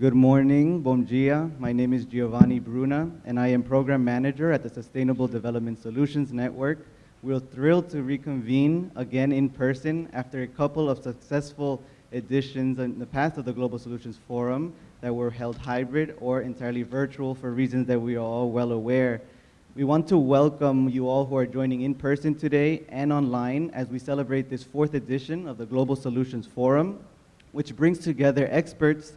Good morning, bom dia. My name is Giovanni Bruna, and I am Program Manager at the Sustainable Development Solutions Network. We're thrilled to reconvene again in person after a couple of successful editions in the past of the Global Solutions Forum that were held hybrid or entirely virtual for reasons that we are all well aware. We want to welcome you all who are joining in person today and online as we celebrate this fourth edition of the Global Solutions Forum, which brings together experts,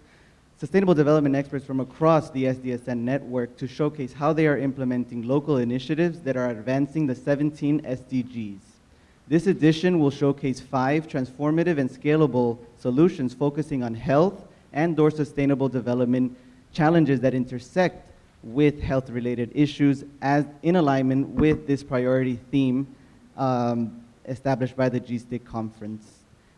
sustainable development experts from across the SDSN network to showcase how they are implementing local initiatives that are advancing the 17 SDGs. This edition will showcase five transformative and scalable solutions focusing on health and or sustainable development challenges that intersect with health-related issues as in alignment with this priority theme um, established by the GSTIC conference.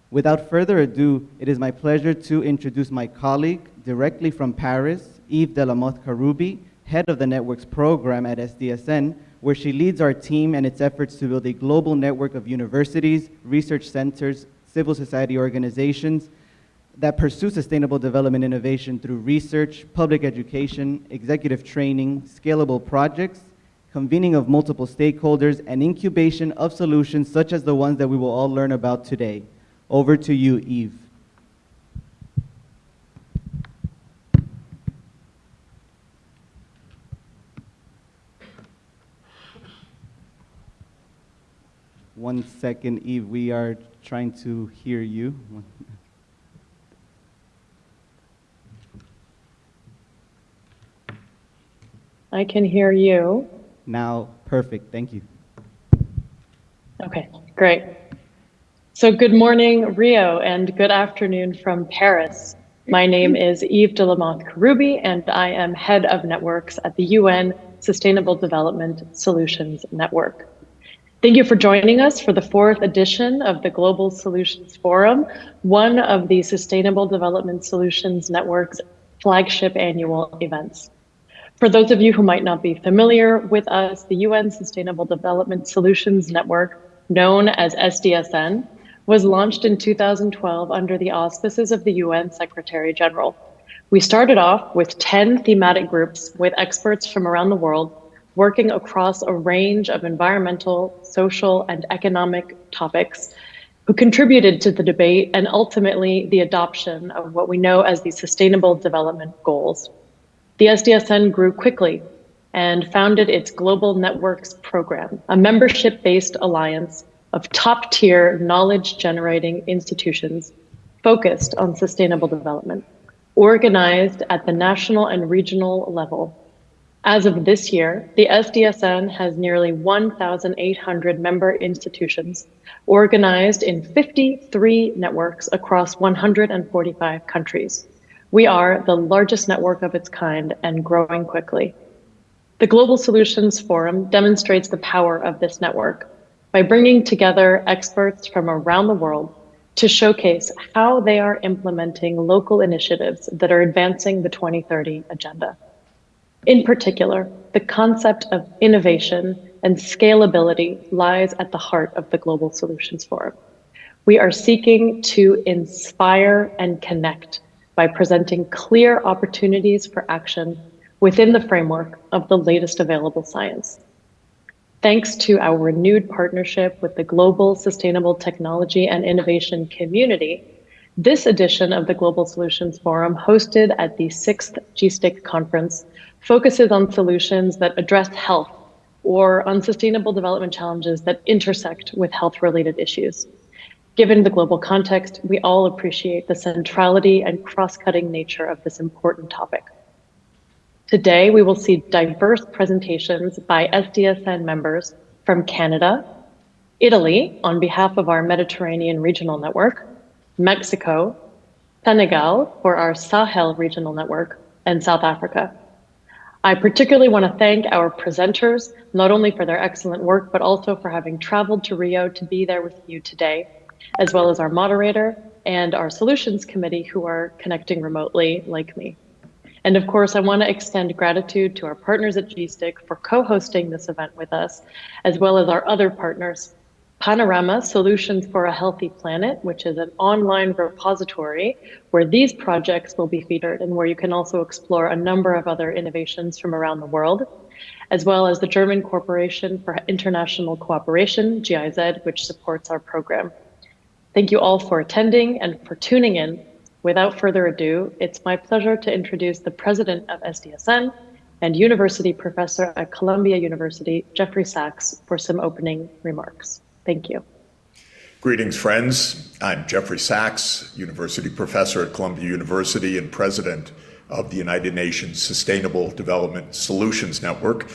Without further ado, it is my pleasure to introduce my colleague directly from Paris, Eve de la Motte Karoubi, head of the network's program at SDSN, where she leads our team and its efforts to build a global network of universities, research centers, civil society organizations, that pursue sustainable development innovation through research, public education, executive training, scalable projects, convening of multiple stakeholders, and incubation of solutions such as the ones that we will all learn about today. Over to you, Eve. One second, Eve, we are trying to hear you. I can hear you. Now, perfect. Thank you. Okay, great. So good morning, Rio, and good afternoon from Paris. My name is Eve de la Motte Karoubi, and I am head of networks at the UN Sustainable Development Solutions Network. Thank you for joining us for the fourth edition of the Global Solutions Forum, one of the Sustainable Development Solutions Network's flagship annual events. For those of you who might not be familiar with us, the UN Sustainable Development Solutions Network, known as SDSN, was launched in 2012 under the auspices of the UN Secretary General. We started off with 10 thematic groups with experts from around the world working across a range of environmental, social, and economic topics who contributed to the debate and ultimately the adoption of what we know as the Sustainable Development Goals. The SDSN grew quickly and founded its Global Networks Program, a membership-based alliance of top-tier knowledge-generating institutions focused on sustainable development, organized at the national and regional level. As of this year, the SDSN has nearly 1,800 member institutions organized in 53 networks across 145 countries. We are the largest network of its kind and growing quickly. The Global Solutions Forum demonstrates the power of this network by bringing together experts from around the world to showcase how they are implementing local initiatives that are advancing the 2030 agenda. In particular, the concept of innovation and scalability lies at the heart of the Global Solutions Forum. We are seeking to inspire and connect by presenting clear opportunities for action within the framework of the latest available science. Thanks to our renewed partnership with the global sustainable technology and innovation community, this edition of the Global Solutions Forum hosted at the sixth GSTIC conference focuses on solutions that address health or unsustainable development challenges that intersect with health related issues. Given the global context, we all appreciate the centrality and cross-cutting nature of this important topic. Today, we will see diverse presentations by SDSN members from Canada, Italy, on behalf of our Mediterranean Regional Network, Mexico, Senegal for our Sahel Regional Network, and South Africa. I particularly want to thank our presenters, not only for their excellent work, but also for having traveled to Rio to be there with you today as well as our moderator and our solutions committee who are connecting remotely like me. And of course, I want to extend gratitude to our partners at GSTIC for co-hosting this event with us, as well as our other partners Panorama Solutions for a Healthy Planet, which is an online repository where these projects will be featured and where you can also explore a number of other innovations from around the world, as well as the German Corporation for International Cooperation, GIZ, which supports our program. Thank you all for attending and for tuning in. Without further ado, it's my pleasure to introduce the president of SDSN and university professor at Columbia University, Jeffrey Sachs, for some opening remarks. Thank you. Greetings, friends. I'm Jeffrey Sachs, University Professor at Columbia University and President of the United Nations Sustainable Development Solutions Network.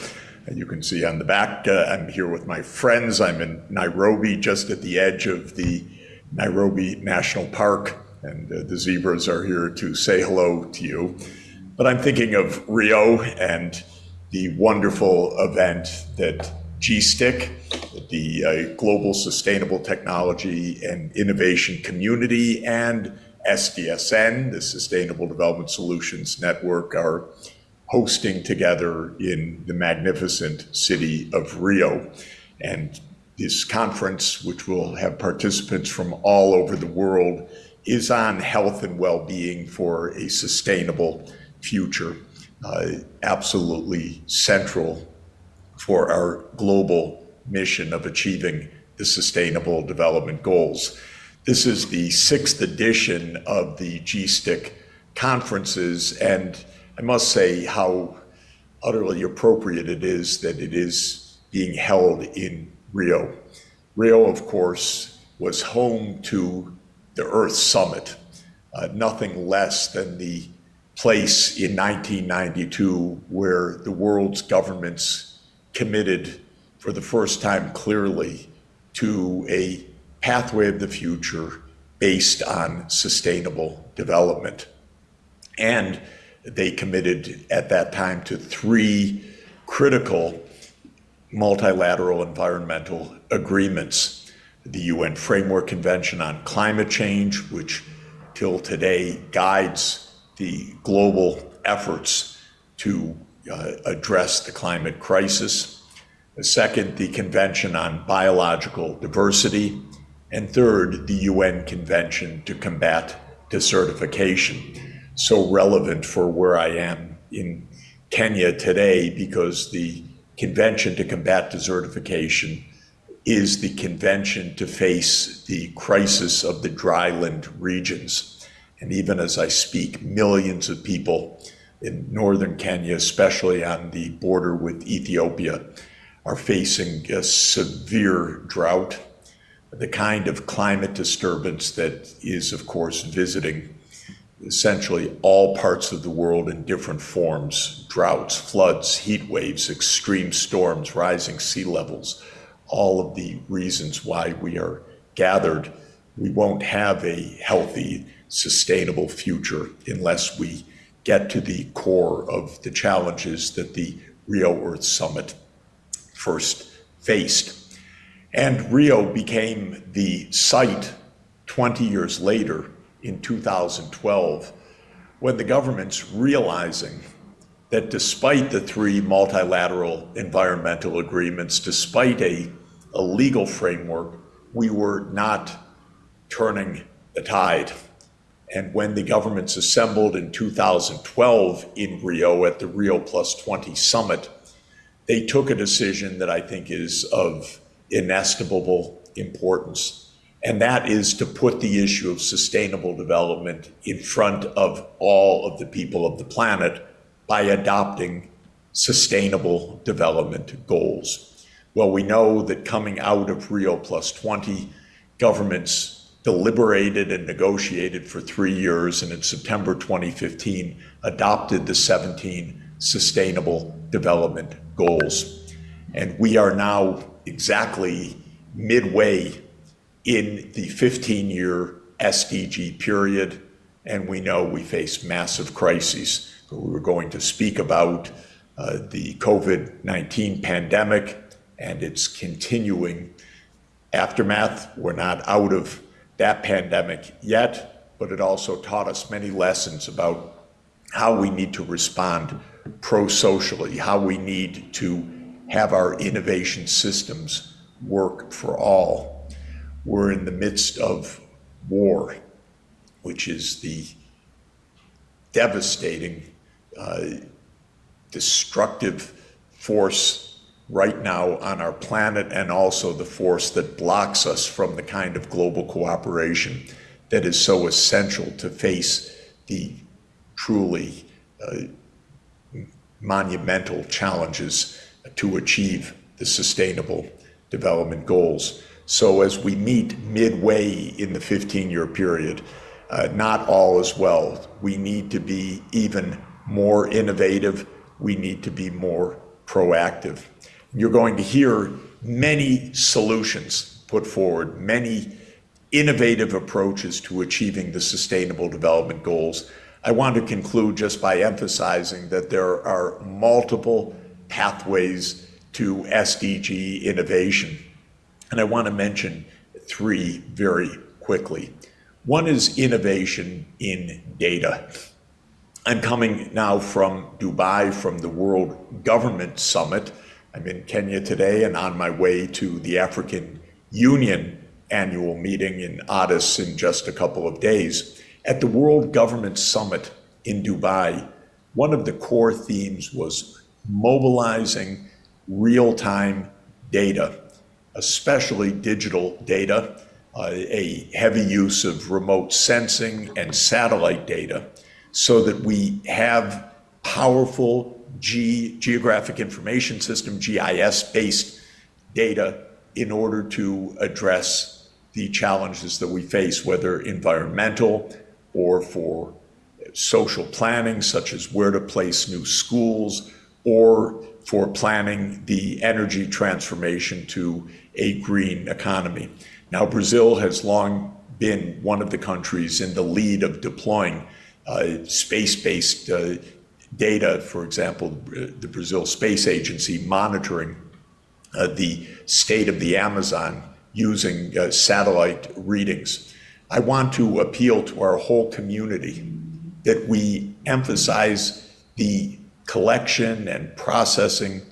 You can see on the back, uh, I'm here with my friends. I'm in Nairobi, just at the edge of the Nairobi National Park, and uh, the zebras are here to say hello to you. But I'm thinking of Rio and the wonderful event that GSTIC, the uh, Global Sustainable Technology and Innovation Community, and SDSN, the Sustainable Development Solutions Network, are hosting together in the magnificent city of Rio. And this conference, which will have participants from all over the world, is on health and well being for a sustainable future. Uh, absolutely central for our global mission of achieving the Sustainable Development Goals. This is the sixth edition of the GSTIC conferences, and I must say how utterly appropriate it is that it is being held in Rio. Rio, of course, was home to the Earth Summit, uh, nothing less than the place in 1992 where the world's governments committed for the first time clearly to a pathway of the future based on sustainable development. And they committed at that time to three critical multilateral environmental agreements the UN Framework Convention on Climate Change, which till today guides the global efforts to uh, address the climate crisis. The second, the Convention on Biological Diversity. And third, the UN Convention to Combat Desertification. So relevant for where I am in Kenya today because the Convention to Combat Desertification is the convention to face the crisis of the dryland regions. And even as I speak, millions of people in northern Kenya, especially on the border with Ethiopia, are facing a severe drought, the kind of climate disturbance that is, of course, visiting essentially all parts of the world in different forms droughts, floods, heat waves, extreme storms, rising sea levels, all of the reasons why we are gathered. We won't have a healthy, sustainable future unless we get to the core of the challenges that the Rio Earth Summit first faced. And Rio became the site 20 years later in 2012 when the government's realizing that despite the three multilateral environmental agreements, despite a, a legal framework, we were not turning the tide and when the governments assembled in 2012 in Rio at the Rio Plus 20 summit, they took a decision that I think is of inestimable importance. And that is to put the issue of sustainable development in front of all of the people of the planet by adopting sustainable development goals. Well, we know that coming out of Rio Plus 20, governments deliberated and negotiated for three years, and in September 2015 adopted the 17 Sustainable Development Goals. And we are now exactly midway in the 15 year SDG period, and we know we face massive crises. We were going to speak about uh, the COVID 19 pandemic and its continuing aftermath. We're not out of that pandemic yet, but it also taught us many lessons about how we need to respond pro-socially, how we need to have our innovation systems work for all. we're in the midst of war, which is the devastating, uh, destructive force right now on our planet, and also the force that blocks us from the kind of global cooperation that is so essential to face the truly uh, monumental challenges to achieve the sustainable development goals. So as we meet midway in the 15-year period, uh, not all is well. We need to be even more innovative. We need to be more proactive. You're going to hear many solutions put forward, many innovative approaches to achieving the Sustainable Development Goals. I want to conclude just by emphasizing that there are multiple pathways to SDG innovation. And I want to mention three very quickly. One is innovation in data. I'm coming now from Dubai, from the World Government Summit. I'm in Kenya today and on my way to the African Union annual meeting in Addis in just a couple of days. At the World Government Summit in Dubai, one of the core themes was mobilizing real-time data, especially digital data, uh, a heavy use of remote sensing and satellite data so that we have powerful G geographic information system, GIS-based data in order to address the challenges that we face, whether environmental or for social planning, such as where to place new schools, or for planning the energy transformation to a green economy. Now, Brazil has long been one of the countries in the lead of deploying uh, space-based uh, data, for example, the Brazil Space Agency monitoring uh, the state of the Amazon using uh, satellite readings. I want to appeal to our whole community that we emphasize the collection and processing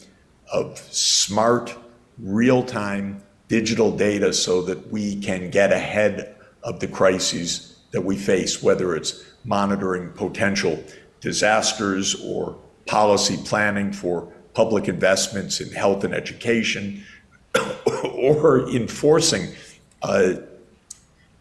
of smart, real-time digital data so that we can get ahead of the crises that we face, whether it's monitoring potential disasters or policy planning for public investments in health and education, or enforcing uh,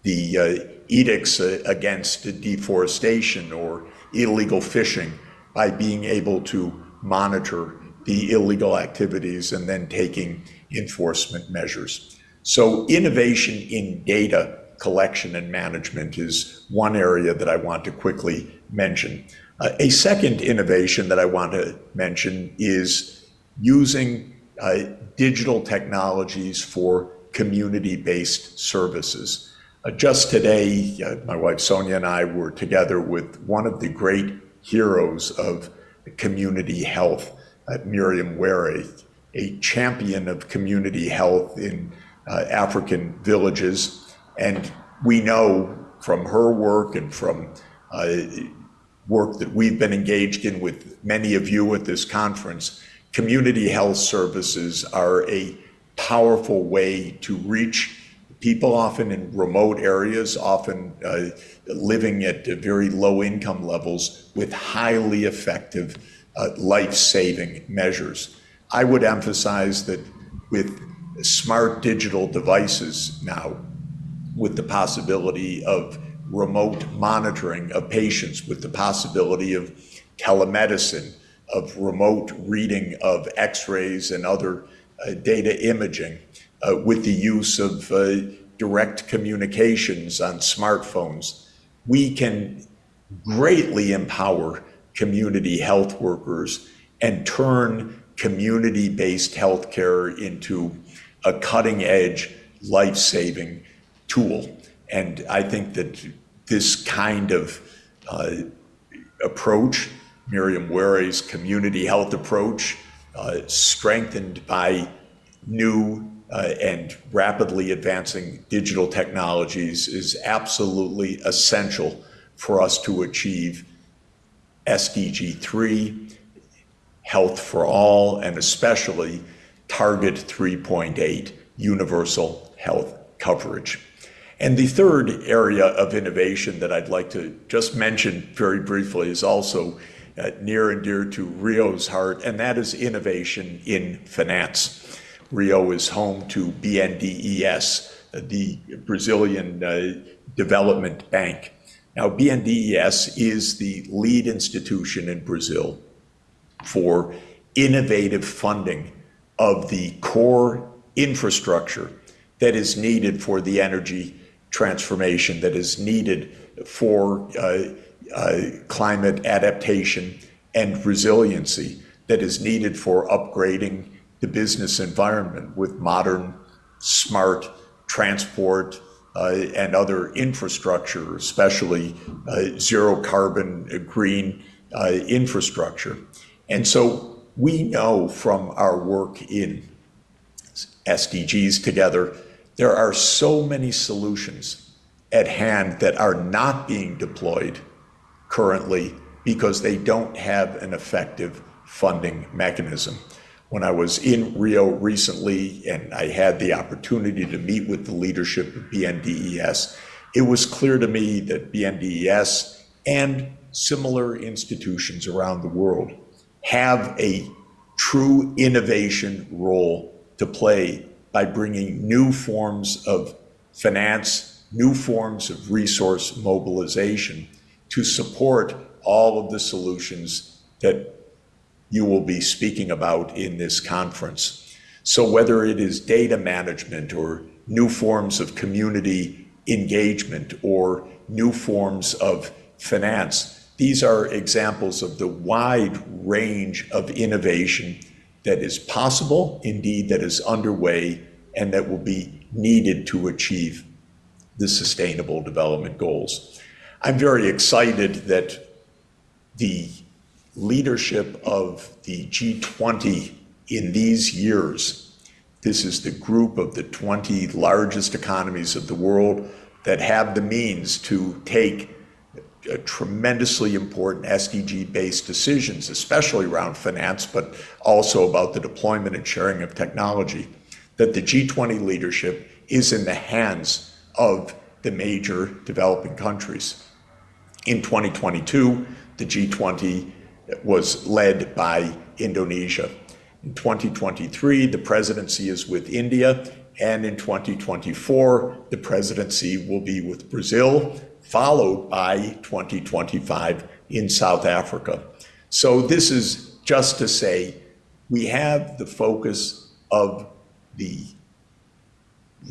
the uh, edicts uh, against deforestation or illegal fishing by being able to monitor the illegal activities and then taking enforcement measures. So innovation in data collection and management is one area that I want to quickly mention. Uh, a second innovation that I want to mention is using uh, digital technologies for community-based services. Uh, just today, uh, my wife Sonia and I were together with one of the great heroes of community health, Miriam Were, a champion of community health in uh, African villages. And we know from her work and from work that we've been engaged in with many of you at this conference, community health services are a powerful way to reach people often in remote areas, often uh, living at very low income levels with highly effective uh, life-saving measures. I would emphasize that with smart digital devices now, with the possibility of remote monitoring of patients, with the possibility of telemedicine, of remote reading of x-rays and other uh, data imaging, with the use of uh, direct communications on smartphones, we can greatly empower community health workers and turn community-based healthcare into a cutting-edge, life-saving tool. And I think that this kind of uh, approach, Miriam Were's community health approach, uh, strengthened by new uh, and rapidly advancing digital technologies is absolutely essential for us to achieve SDG 3, health for all, and especially target 3.8, universal health coverage. And the third area of innovation that I'd like to just mention very briefly is also uh, near and dear to Rio's heart, and that is innovation in finance. Rio is home to BNDES, the Brazilian uh, Development Bank. Now, BNDES is the lead institution in Brazil for innovative funding of the core infrastructure that is needed for the energy transformation, that is needed for uh, uh, climate adaptation and resiliency, that is needed for upgrading the business environment with modern, smart transport uh, and other infrastructure, especially uh, zero carbon uh, green infrastructure. And so we know from our work in SDGs together, there are so many solutions at hand that are not being deployed currently because they don't have an effective funding mechanism. When I was in Rio recently and I had the opportunity to meet with the leadership of BNDES, it was clear to me that BNDES and similar institutions around the world have a true innovation role to play by bringing new forms of finance, new forms of resource mobilization to support all of the solutions that you will be speaking about in this conference. So whether it is data management or new forms of community engagement or new forms of finance, these are examples of the wide range of innovation that is possible, indeed that is underway, and that will be needed to achieve the Sustainable Development Goals. I'm very excited that the leadership of the G20 in these years. This is the group of the 20 largest economies of the world that have the means to take tremendously important SDG-based decisions, especially around finance, but also about the deployment and sharing of technology, that the G20 leadership is in the hands of the major developing countries. In 2022, the G20 was led by Indonesia. In 2023, the presidency is with India, and in 2024, the presidency will be with Brazil, followed by 2025 in South Africa. So this is just to say we have the focus of the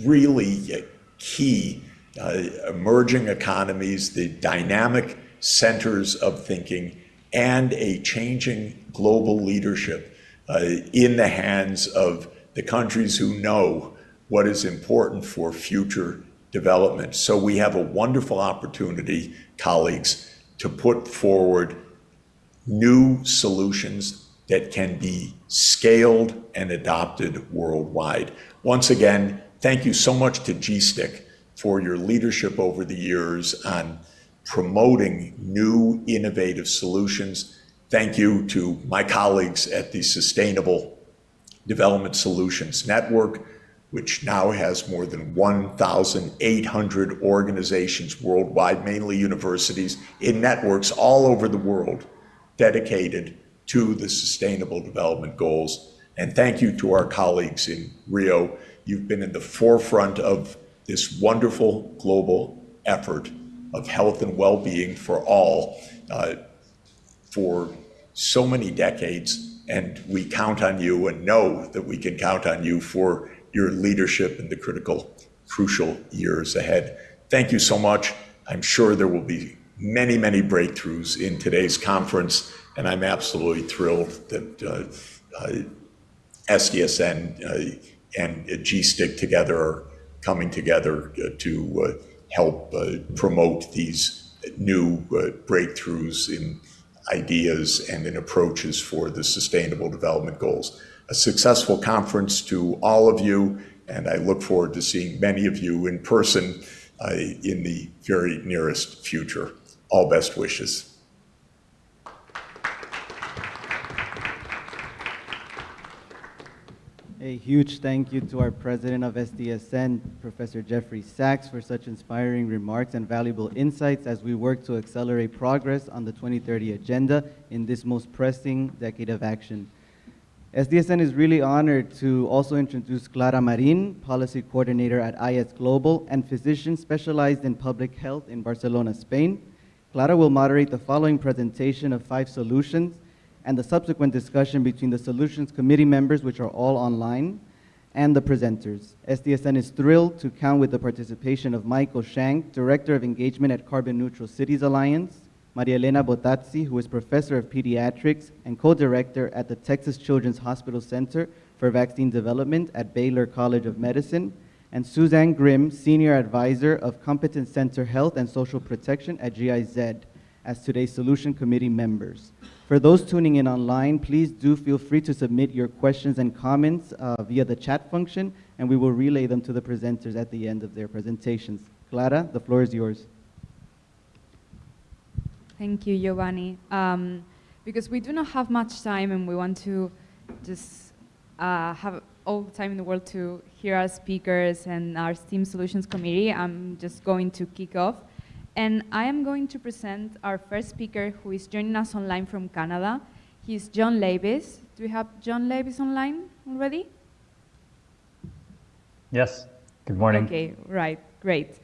really key uh, emerging economies, the dynamic centers of thinking and a changing global leadership uh, in the hands of the countries who know what is important for future development. So we have a wonderful opportunity, colleagues, to put forward new solutions that can be scaled and adopted worldwide. Once again, thank you so much to GSTIC for your leadership over the years on promoting new innovative solutions. Thank you to my colleagues at the Sustainable Development Solutions Network, which now has more than 1,800 organizations worldwide, mainly universities, in networks all over the world dedicated to the Sustainable Development Goals. And thank you to our colleagues in Rio. You've been in the forefront of this wonderful global effort of health and well-being for all uh, for so many decades, and we count on you and know that we can count on you for your leadership in the critical, crucial years ahead. Thank you so much. I'm sure there will be many, many breakthroughs in today's conference, and I'm absolutely thrilled that uh, uh, SDSN uh, and GSTIC together are coming together uh, to uh, help uh, promote these new uh, breakthroughs in ideas and in approaches for the Sustainable Development Goals. A successful conference to all of you, and I look forward to seeing many of you in person uh, in the very nearest future. All best wishes. A huge thank you to our president of SDSN, Professor Jeffrey Sachs, for such inspiring remarks and valuable insights as we work to accelerate progress on the 2030 agenda in this most pressing decade of action. SDSN is really honored to also introduce Clara Marin, Policy Coordinator at IS Global and physician specialized in public health in Barcelona, Spain. Clara will moderate the following presentation of five solutions and the subsequent discussion between the Solutions Committee members, which are all online, and the presenters. SDSN is thrilled to count with the participation of Michael Shank, Director of Engagement at Carbon Neutral Cities Alliance, Maria Elena Bottazzi, who is Professor of Pediatrics and Co-Director at the Texas Children's Hospital Center for Vaccine Development at Baylor College of Medicine, and Suzanne Grimm, Senior Advisor of Competence Center Health and Social Protection at GIZ, as today's Solution Committee members. For those tuning in online, please do feel free to submit your questions and comments uh, via the chat function, and we will relay them to the presenters at the end of their presentations. Clara, the floor is yours. Thank you, Giovanni. Um, because we do not have much time and we want to just uh, have all the time in the world to hear our speakers and our STEAM Solutions Committee, I'm just going to kick off. And I am going to present our first speaker who is joining us online from Canada. He's John Lavis. Do we have John Lavis online already? Yes. Good morning. Okay, right, great.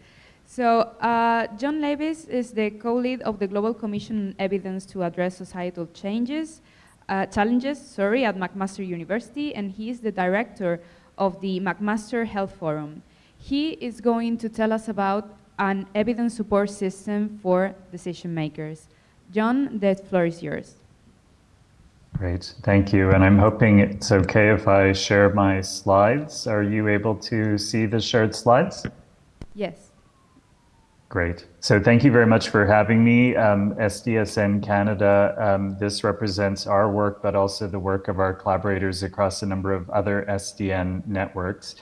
So uh, John Lavis is the co-lead of the Global Commission on Evidence to Address Societal Changes, uh, Challenges sorry, at McMaster University, and he is the director of the McMaster Health Forum. He is going to tell us about an evidence support system for decision makers. John, the floor is yours. Great, thank you. And I'm hoping it's okay if I share my slides. Are you able to see the shared slides? Yes. Great. So thank you very much for having me. Um, SDSN Canada, um, this represents our work, but also the work of our collaborators across a number of other SDN networks.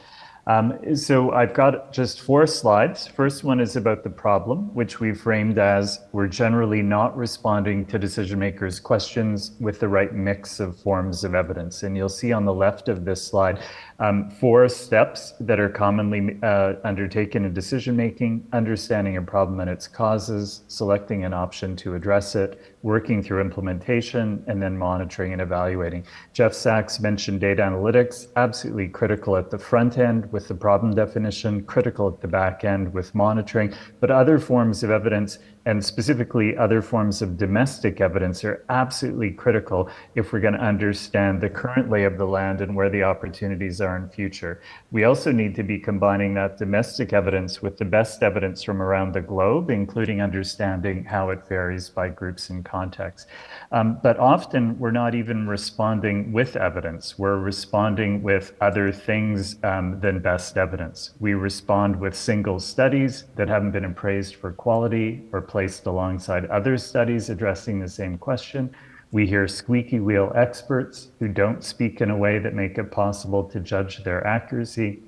Um, so I've got just four slides. First one is about the problem, which we framed as we're generally not responding to decision makers' questions with the right mix of forms of evidence. And you'll see on the left of this slide um, four steps that are commonly uh, undertaken in decision making, understanding a problem and its causes, selecting an option to address it, working through implementation, and then monitoring and evaluating. Jeff Sachs mentioned data analytics, absolutely critical at the front end with the problem definition, critical at the back end with monitoring, but other forms of evidence and specifically other forms of domestic evidence are absolutely critical if we're going to understand the current lay of the land and where the opportunities are in future. We also need to be combining that domestic evidence with the best evidence from around the globe, including understanding how it varies by groups and contexts. Um, but often we're not even responding with evidence. We're responding with other things um, than best evidence. We respond with single studies that haven't been appraised for quality or placed alongside other studies addressing the same question. We hear squeaky wheel experts who don't speak in a way that make it possible to judge their accuracy.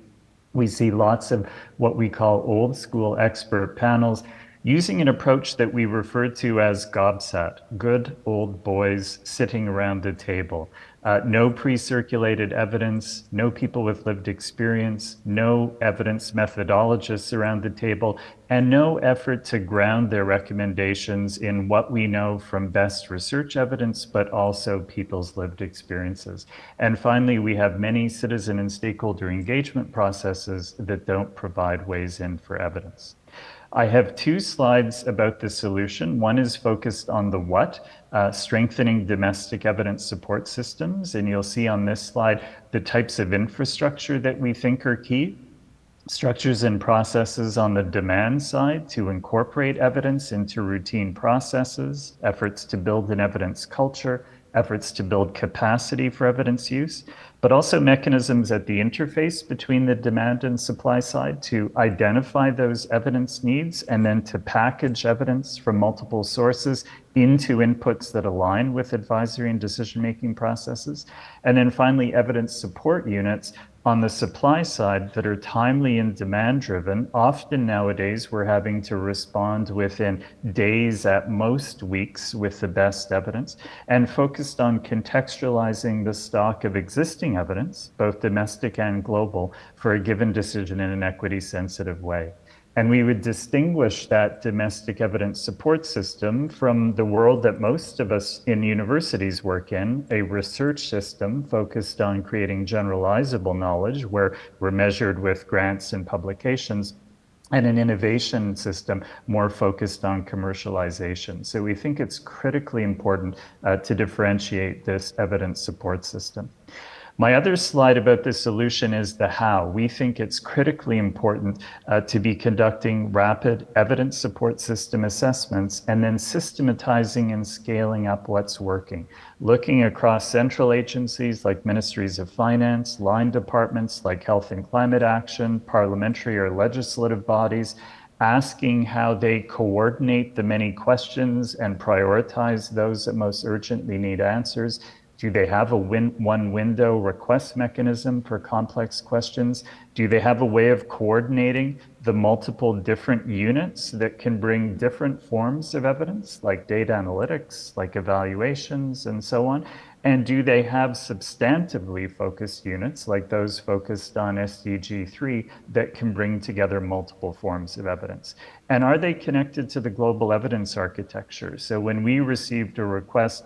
We see lots of what we call old school expert panels using an approach that we refer to as GOBSAT, good old boys sitting around the table. Uh, no pre-circulated evidence, no people with lived experience, no evidence methodologists around the table, and no effort to ground their recommendations in what we know from best research evidence, but also people's lived experiences. And finally, we have many citizen and stakeholder engagement processes that don't provide ways in for evidence. I have two slides about the solution. One is focused on the what, uh, strengthening domestic evidence support systems. And you'll see on this slide the types of infrastructure that we think are key. Structures and processes on the demand side to incorporate evidence into routine processes, efforts to build an evidence culture, efforts to build capacity for evidence use, but also mechanisms at the interface between the demand and supply side to identify those evidence needs and then to package evidence from multiple sources into inputs that align with advisory and decision-making processes. And then finally, evidence support units on the supply side that are timely and demand driven, often nowadays we're having to respond within days at most weeks with the best evidence and focused on contextualizing the stock of existing evidence, both domestic and global, for a given decision in an equity sensitive way. And we would distinguish that domestic evidence support system from the world that most of us in universities work in, a research system focused on creating generalizable knowledge, where we're measured with grants and publications, and an innovation system more focused on commercialization. So we think it's critically important uh, to differentiate this evidence support system. My other slide about the solution is the how. We think it's critically important uh, to be conducting rapid evidence support system assessments and then systematizing and scaling up what's working. Looking across central agencies like ministries of finance, line departments like health and climate action, parliamentary or legislative bodies, asking how they coordinate the many questions and prioritize those that most urgently need answers, do they have a win one window request mechanism for complex questions? Do they have a way of coordinating the multiple different units that can bring different forms of evidence, like data analytics, like evaluations, and so on? And do they have substantively focused units, like those focused on SDG 3, that can bring together multiple forms of evidence? And are they connected to the global evidence architecture? So when we received a request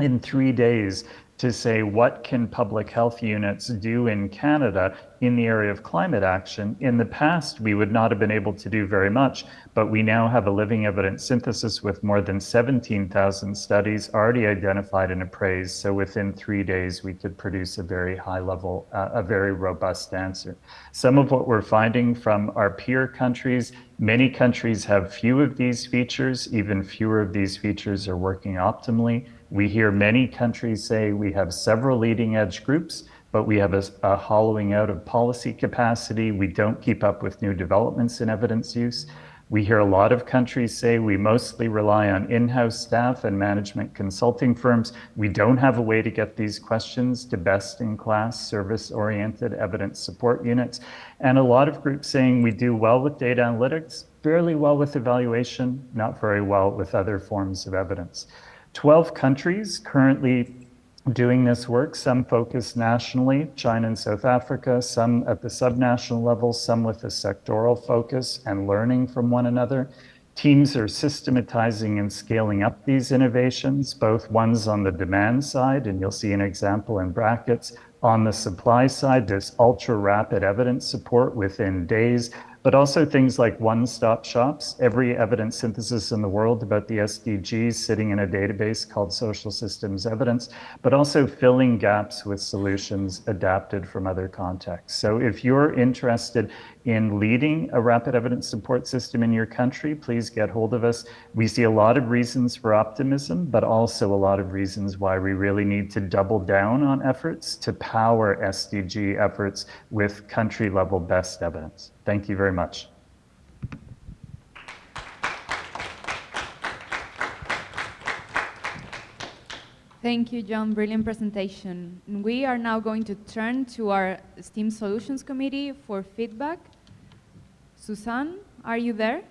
in three days to say what can public health units do in Canada in the area of climate action. In the past, we would not have been able to do very much, but we now have a living evidence synthesis with more than 17,000 studies already identified and appraised. So within three days, we could produce a very high level, uh, a very robust answer. Some of what we're finding from our peer countries, many countries have few of these features, even fewer of these features are working optimally. We hear many countries say we have several leading edge groups, but we have a, a, hollowing out of policy capacity. We don't keep up with new developments in evidence use. We hear a lot of countries say we mostly rely on in-house staff and management consulting firms. We don't have a way to get these questions to best-in-class service-oriented evidence support units. And a lot of groups saying we do well with data analytics, fairly well with evaluation, not very well with other forms of evidence. 12 countries currently doing this work, some focused nationally, China and South Africa, some at the subnational level, some with a sectoral focus and learning from one another. Teams are systematizing and scaling up these innovations, both ones on the demand side, and you'll see an example in brackets. On the supply side, there's ultra rapid evidence support within days, but also things like one-stop shops. Every evidence synthesis in the world about the SDGs sitting in a database called Social Systems Evidence, but also filling gaps with solutions adapted from other contexts. So if you're interested in leading a rapid evidence support system in your country, please get hold of us. We see a lot of reasons for optimism, but also a lot of reasons why we really need to double down on efforts to power SDG efforts with country level best evidence. Thank you very much. Thank you, John. Brilliant presentation. We are now going to turn to our STEAM Solutions Committee for feedback. Susan, are you there?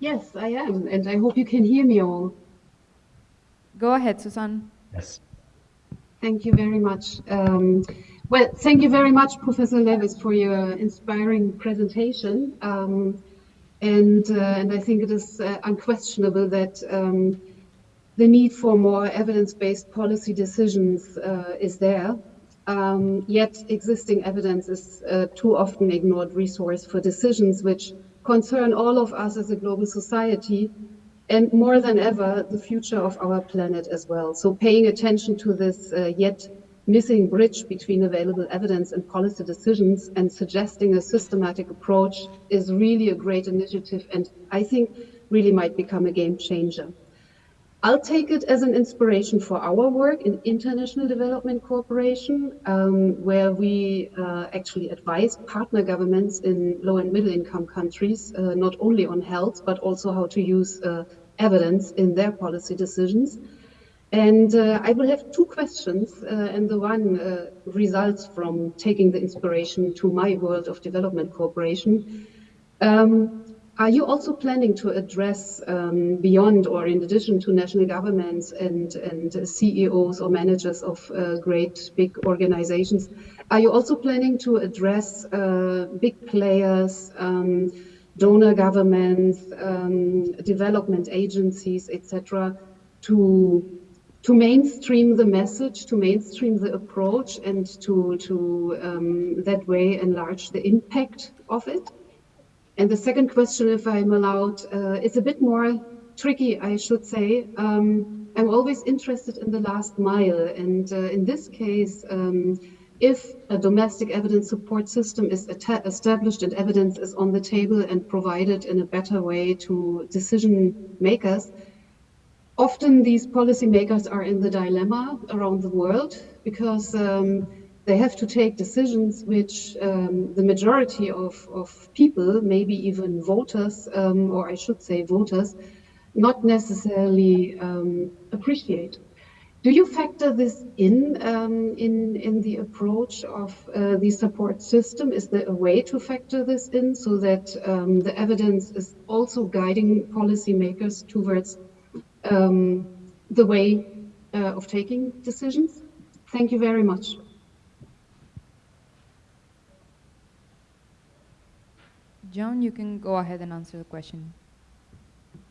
Yes, I am, and I hope you can hear me all. Go ahead, Susan. Yes. Thank you very much. Um, well, thank you very much, Professor Lavis, for your inspiring presentation. Um, and, uh, and I think it is uh, unquestionable that um, the need for more evidence-based policy decisions uh, is there. Um, yet existing evidence is too often ignored resource for decisions which concern all of us as a global society and more than ever the future of our planet as well. So paying attention to this uh, yet missing bridge between available evidence and policy decisions and suggesting a systematic approach is really a great initiative and I think really might become a game changer. I'll take it as an inspiration for our work in international development cooperation, um, where we uh, actually advise partner governments in low and middle income countries, uh, not only on health, but also how to use uh, evidence in their policy decisions. And uh, I will have two questions, uh, and the one uh, results from taking the inspiration to my world of development cooperation. Um, Are you also planning to address um, beyond or in addition to national governments and, and CEOs or managers of uh, great big organizations? Are you also planning to address uh, big players, um, donor governments, um, development agencies, etc., to to mainstream the message, to mainstream the approach, and to to um, that way enlarge the impact of it? And the second question, if I'm allowed, uh, is a bit more tricky, I should say. Um, I'm always interested in the last mile. And uh, in this case, um, if a domestic evidence support system is established and evidence is on the table and provided in a better way to decision makers, often these policymakers are in the dilemma around the world because um, they have to take decisions which um, the majority of, of people, maybe even voters, um, or I should say voters, not necessarily um, appreciate. Do you factor this in um, in, in the approach of uh, the support system? Is there a way to factor this in so that um, the evidence is also guiding policymakers towards um, the way uh, of taking decisions? Thank you very much. John, you can go ahead and answer the question.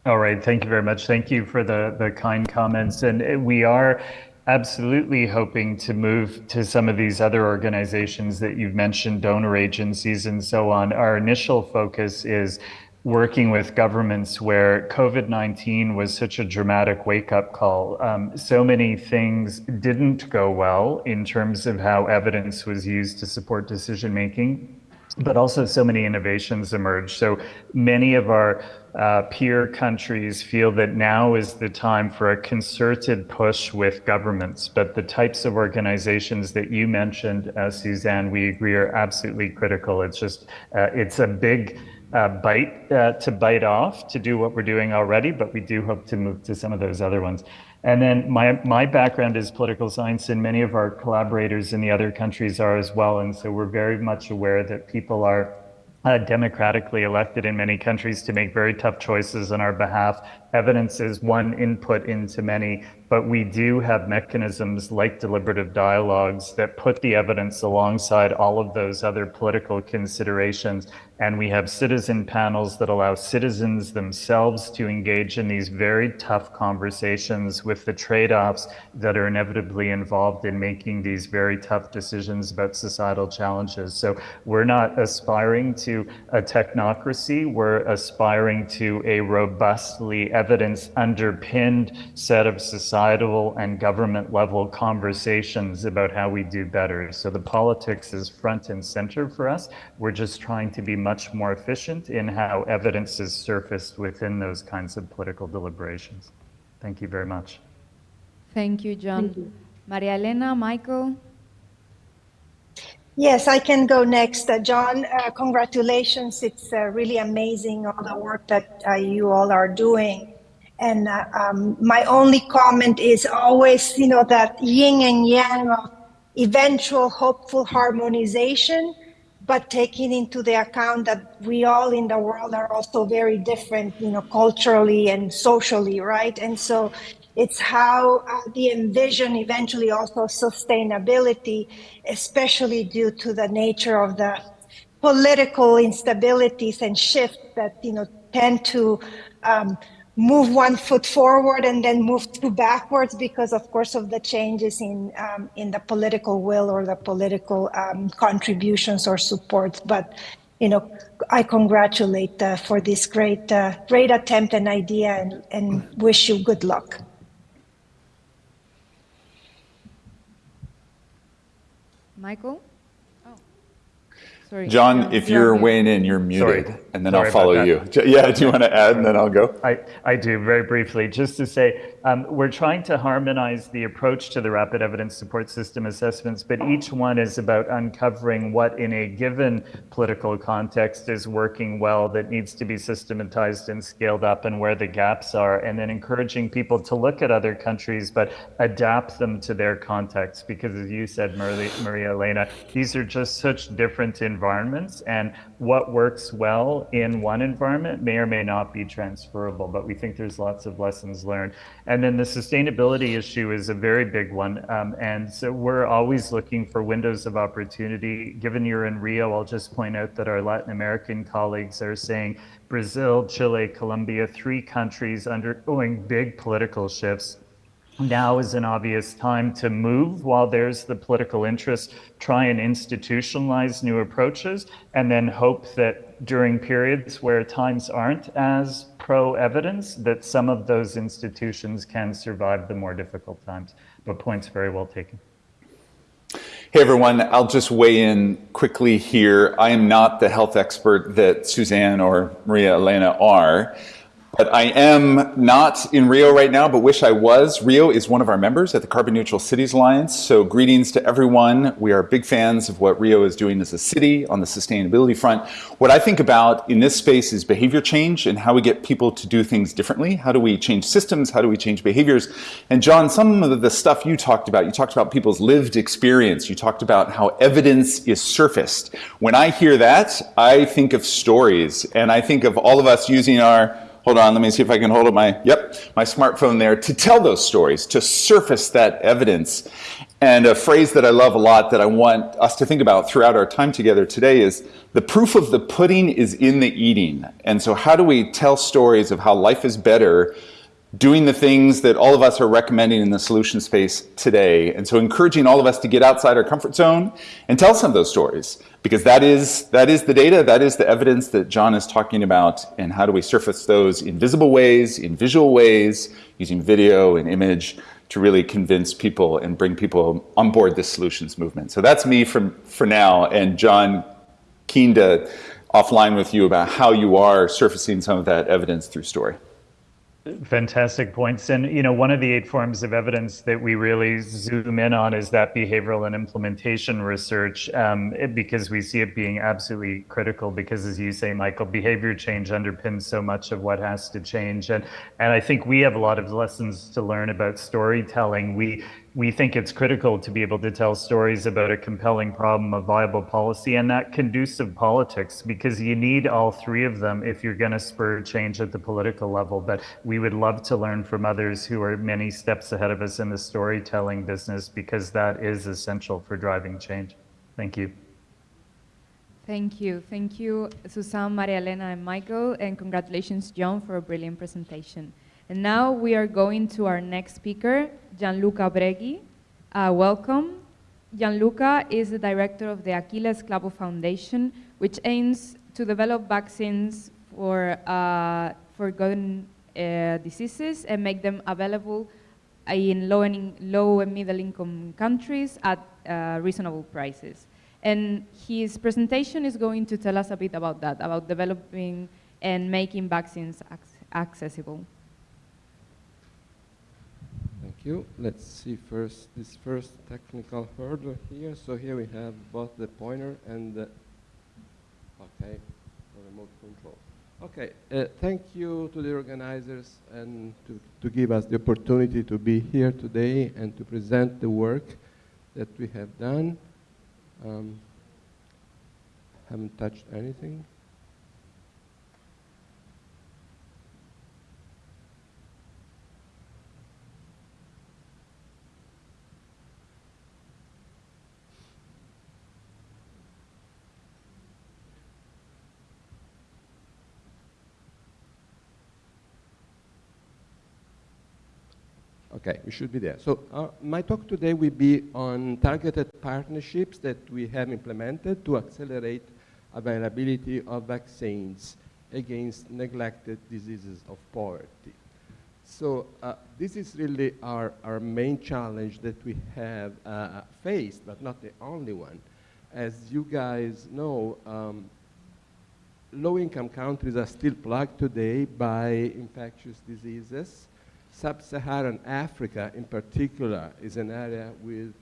All right, thank you very much. Thank you for the, the kind comments. And uh, we are absolutely hoping to move to some of these other organizations that you've mentioned, donor agencies and so on. Our initial focus is working with governments where COVID 19 was such a dramatic wake up call. Um, so many things didn't go well in terms of how evidence was used to support decision making but also so many innovations emerged. So many of our uh, peer countries feel that now is the time for a concerted push with governments. But the types of organizations that you mentioned, uh, Suzanne, we agree are absolutely critical. It's just, uh, it's a big uh, bite uh, to bite off to do what we're doing already, but we do hope to move to some of those other ones. And then my, my background is political science, and many of our collaborators in the other countries are as well. And so we're very much aware that people are uh, democratically elected in many countries to make very tough choices on our behalf. Evidence is one input into many, but we do have mechanisms like deliberative dialogues that put the evidence alongside all of those other political considerations. And we have citizen panels that allow citizens themselves to engage in these very tough conversations with the trade offs that are inevitably involved in making these very tough decisions about societal challenges. So we're not aspiring to a technocracy, we're aspiring to a robustly evidence underpinned set of societal societal and government level conversations about how we do better. So the politics is front and center for us. We're just trying to be much more efficient in how evidence is surfaced within those kinds of political deliberations. Thank you very much. Thank you, John. Thank you. Maria Elena, Michael? Yes, I can go next. Uh, John, uh, congratulations. It's uh, really amazing all the work that uh, you all are doing. And uh, um, my only comment is always, you know, that yin and yang of eventual hopeful harmonization, but taking into the account that we all in the world are also very different, you know, culturally and socially, right? And so it's how uh, the envision eventually also sustainability, especially due to the nature of the political instabilities and shifts that, you know, tend to um, move one foot forward and then move two backwards because of course of the changes in um, in the political will or the political um, contributions or support but you know i congratulate uh, for this great uh, great attempt and idea and, and wish you good luck. Michael? Sorry. John, if you're weighing in, you're muted, Sorry. And then Sorry I'll follow you. Yeah, do you want to add, and then I'll go? I, I do, very briefly. Just to say, um, we're trying to harmonize the approach to the rapid evidence support system assessments, but each one is about uncovering what in a given political context is working well that needs to be systematized and scaled up and where the gaps are, and then encouraging people to look at other countries, but adapt them to their context. Because as you said, Maria, Maria Elena, these are just such different environments, and what works well in one environment may or may not be transferable. But we think there's lots of lessons learned. And then the sustainability issue is a very big one. Um, and so we're always looking for windows of opportunity. Given you're in Rio, I'll just point out that our Latin American colleagues are saying Brazil, Chile, Colombia, three countries undergoing big political shifts now is an obvious time to move while there's the political interest, try and institutionalize new approaches, and then hope that during periods where times aren't as pro evidence, that some of those institutions can survive the more difficult times. But points very well taken. Hey everyone, I'll just weigh in quickly here. I am not the health expert that Suzanne or Maria Elena are. But I am not in Rio right now, but wish I was. Rio is one of our members at the Carbon Neutral Cities Alliance. So greetings to everyone. We are big fans of what Rio is doing as a city on the sustainability front. What I think about in this space is behavior change and how we get people to do things differently. How do we change systems? How do we change behaviors? And John, some of the stuff you talked about, you talked about people's lived experience. You talked about how evidence is surfaced. When I hear that, I think of stories and I think of all of us using our hold on, let me see if I can hold up my, yep, my smartphone there to tell those stories, to surface that evidence. And a phrase that I love a lot that I want us to think about throughout our time together today is the proof of the pudding is in the eating. And so how do we tell stories of how life is better doing the things that all of us are recommending in the solution space today. And so encouraging all of us to get outside our comfort zone and tell some of those stories because that is, that is the data, that is the evidence that John is talking about and how do we surface those in visible ways, in visual ways, using video and image to really convince people and bring people on board this solutions movement. So that's me from, for now and John, keen to offline with you about how you are surfacing some of that evidence through story. Fantastic points. And, you know, one of the eight forms of evidence that we really zoom in on is that behavioral and implementation research, um, it, because we see it being absolutely critical because, as you say, Michael, behavior change underpins so much of what has to change. And, and I think we have a lot of lessons to learn about storytelling. We, we think it's critical to be able to tell stories about a compelling problem, a viable policy, and that conducive politics, because you need all three of them if you're going to spur change at the political level. But we would love to learn from others who are many steps ahead of us in the storytelling business, because that is essential for driving change. Thank you. Thank you. Thank you, Susan, Maria Elena, and Michael, and congratulations, John, for a brilliant presentation. And now we are going to our next speaker, Gianluca Breghi. Uh, welcome. Gianluca is the director of the Achille Sclavo Foundation, which aims to develop vaccines for uh, forgotten uh, diseases and make them available in low and, low and middle income countries at uh, reasonable prices. And his presentation is going to tell us a bit about that, about developing and making vaccines accessible you. Let's see first this first technical hurdle here. So here we have both the pointer and the, okay, remote control. Okay, uh, thank you to the organizers and to, to give us the opportunity to be here today and to present the work that we have done. Um, haven't touched anything. Okay, we should be there. So uh, my talk today will be on targeted partnerships that we have implemented to accelerate availability of vaccines against neglected diseases of poverty. So uh, this is really our, our main challenge that we have uh, faced, but not the only one. As you guys know, um, low-income countries are still plagued today by infectious diseases, Sub-Saharan Africa, in particular, is an area with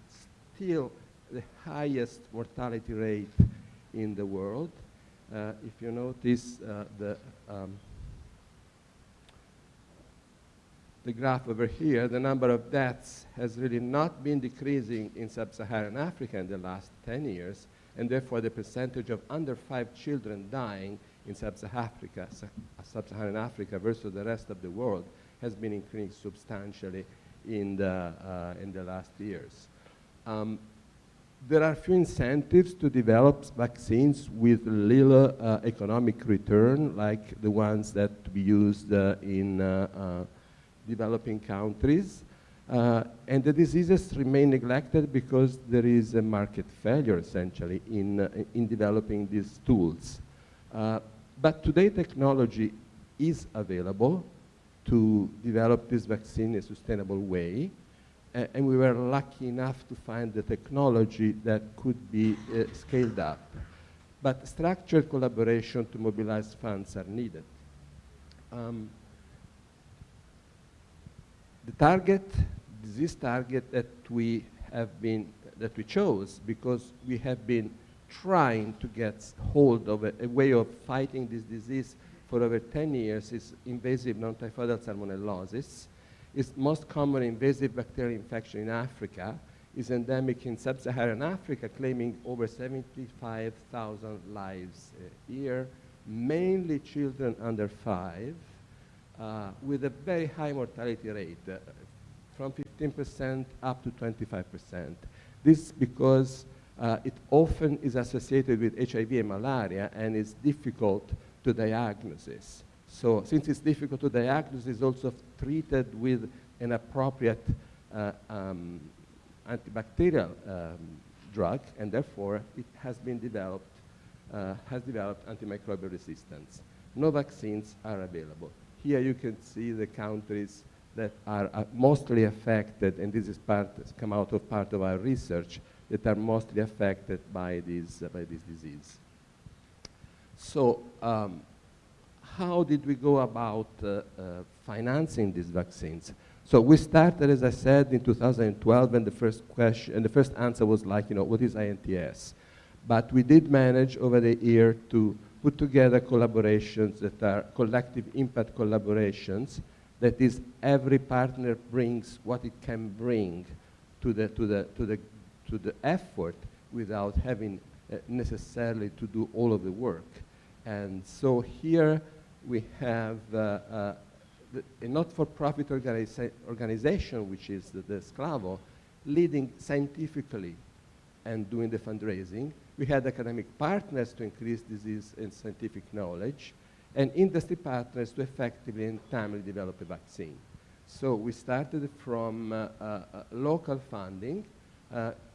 still the highest mortality rate in the world. Uh, if you notice uh, the, um, the graph over here, the number of deaths has really not been decreasing in Sub-Saharan Africa in the last 10 years, and therefore the percentage of under five children dying in Sub-Saharan Africa, Sub-Saharan Africa versus the rest of the world has been increasing substantially in the, uh, in the last years. Um, there are few incentives to develop vaccines with little uh, economic return, like the ones that we used uh, in uh, uh developing countries. Uh, and the diseases remain neglected because there is a market failure, essentially, in, in developing these tools. but today, technology is available to develop this vaccine in a sustainable way uh, and we were lucky enough to find the technology that could be uh, scaled up. But structured collaboration to mobilize funds are needed. Um, the target, disease target that we have been, that we chose because we have been trying to get hold of a, a way of fighting this disease for over 10 years is invasive non-typhoidal salmonellosis is most common invasive bacterial infection in Africa, is endemic in sub-Saharan Africa, claiming over 75,000 lives a year, mainly children under five, uh, with a very high mortality rate, uh, from 15% up to 25%. This because uh, it often is associated with HIV and malaria and is difficult to diagnosis. So since it's difficult to diagnose, it's also treated with an appropriate uh, um, antibacterial um, drug, and therefore it has been developed, uh, has developed antimicrobial resistance. No vaccines are available. Here you can see the countries that are uh, mostly affected, and this is part, come out of part of our research, that are mostly affected by this, uh, by this disease. So um, how did we go about uh, uh, financing these vaccines? So we started, as I said, in 2012, and the first question, and the first answer was like, you know, what is INTS? But we did manage over the year to put together collaborations that are collective impact collaborations. That is, every partner brings what it can bring to the, to the, to the, to the effort without having necessarily to do all of the work. And so here we have uh, uh, a not-for-profit organiza organization, which is the, the SCLAVO, leading scientifically and doing the fundraising. We had academic partners to increase disease and scientific knowledge, and industry partners to effectively and timely develop a vaccine. So we started from uh, uh, uh local funding uh,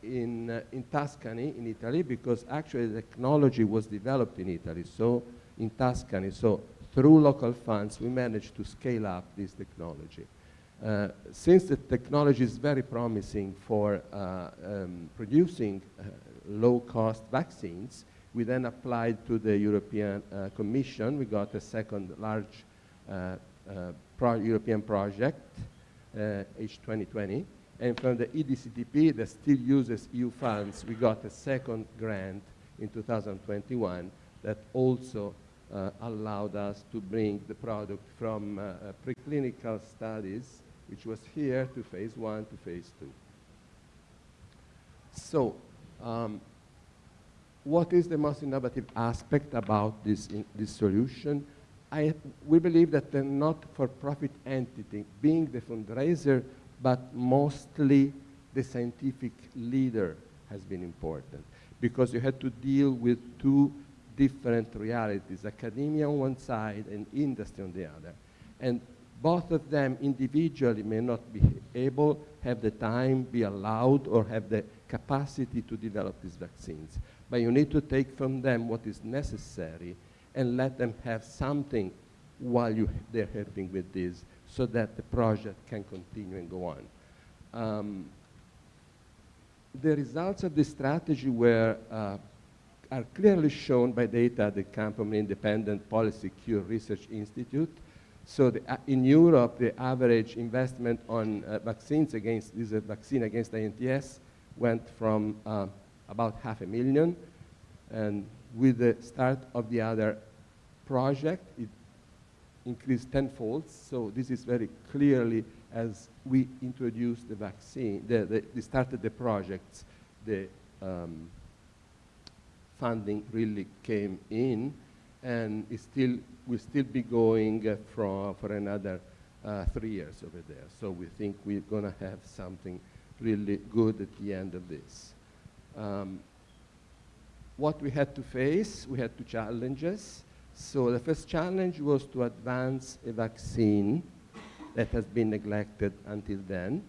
in, uh, in Tuscany, in Italy, because actually the technology was developed in Italy, so in Tuscany. So through local funds, we managed to scale up this technology. Uh, since the technology is very promising for uh, um, producing uh, low-cost vaccines, we then applied to the European uh, Commission. We got a second large uh, uh, pro European project, H2020. And from the EDCTP that still uses EU funds, we got a second grant in 2021 that also uh, allowed us to bring the product from uh, uh, preclinical studies, which was here, to phase one to phase two. So, um, what is the most innovative aspect about this, this solution? I, we believe that the not-for-profit entity, being the fundraiser, but mostly the scientific leader has been important because you had to deal with two different realities, academia on one side and industry on the other. And both of them individually may not be able, have the time, be allowed, or have the capacity to develop these vaccines. But you need to take from them what is necessary and let them have something while you, they're helping with this so that the project can continue and go on. Um, the results of this strategy were uh, are clearly shown by data at the Campomen Independent Policy Cure Research Institute. So the, uh, in Europe, the average investment on uh, vaccines against this uh, vaccine against INTS went from uh, about half a million, and with the start of the other project, it increased tenfold. So this is very clearly as we introduced the vaccine, the, the, we started the projects, the um, funding really came in, and it still will still be going uh, for, for another uh, three years over there. So we think we're going to have something really good at the end of this. Um, what we had to face, we had two challenges. So the first challenge was to advance a vaccine that has been neglected until then.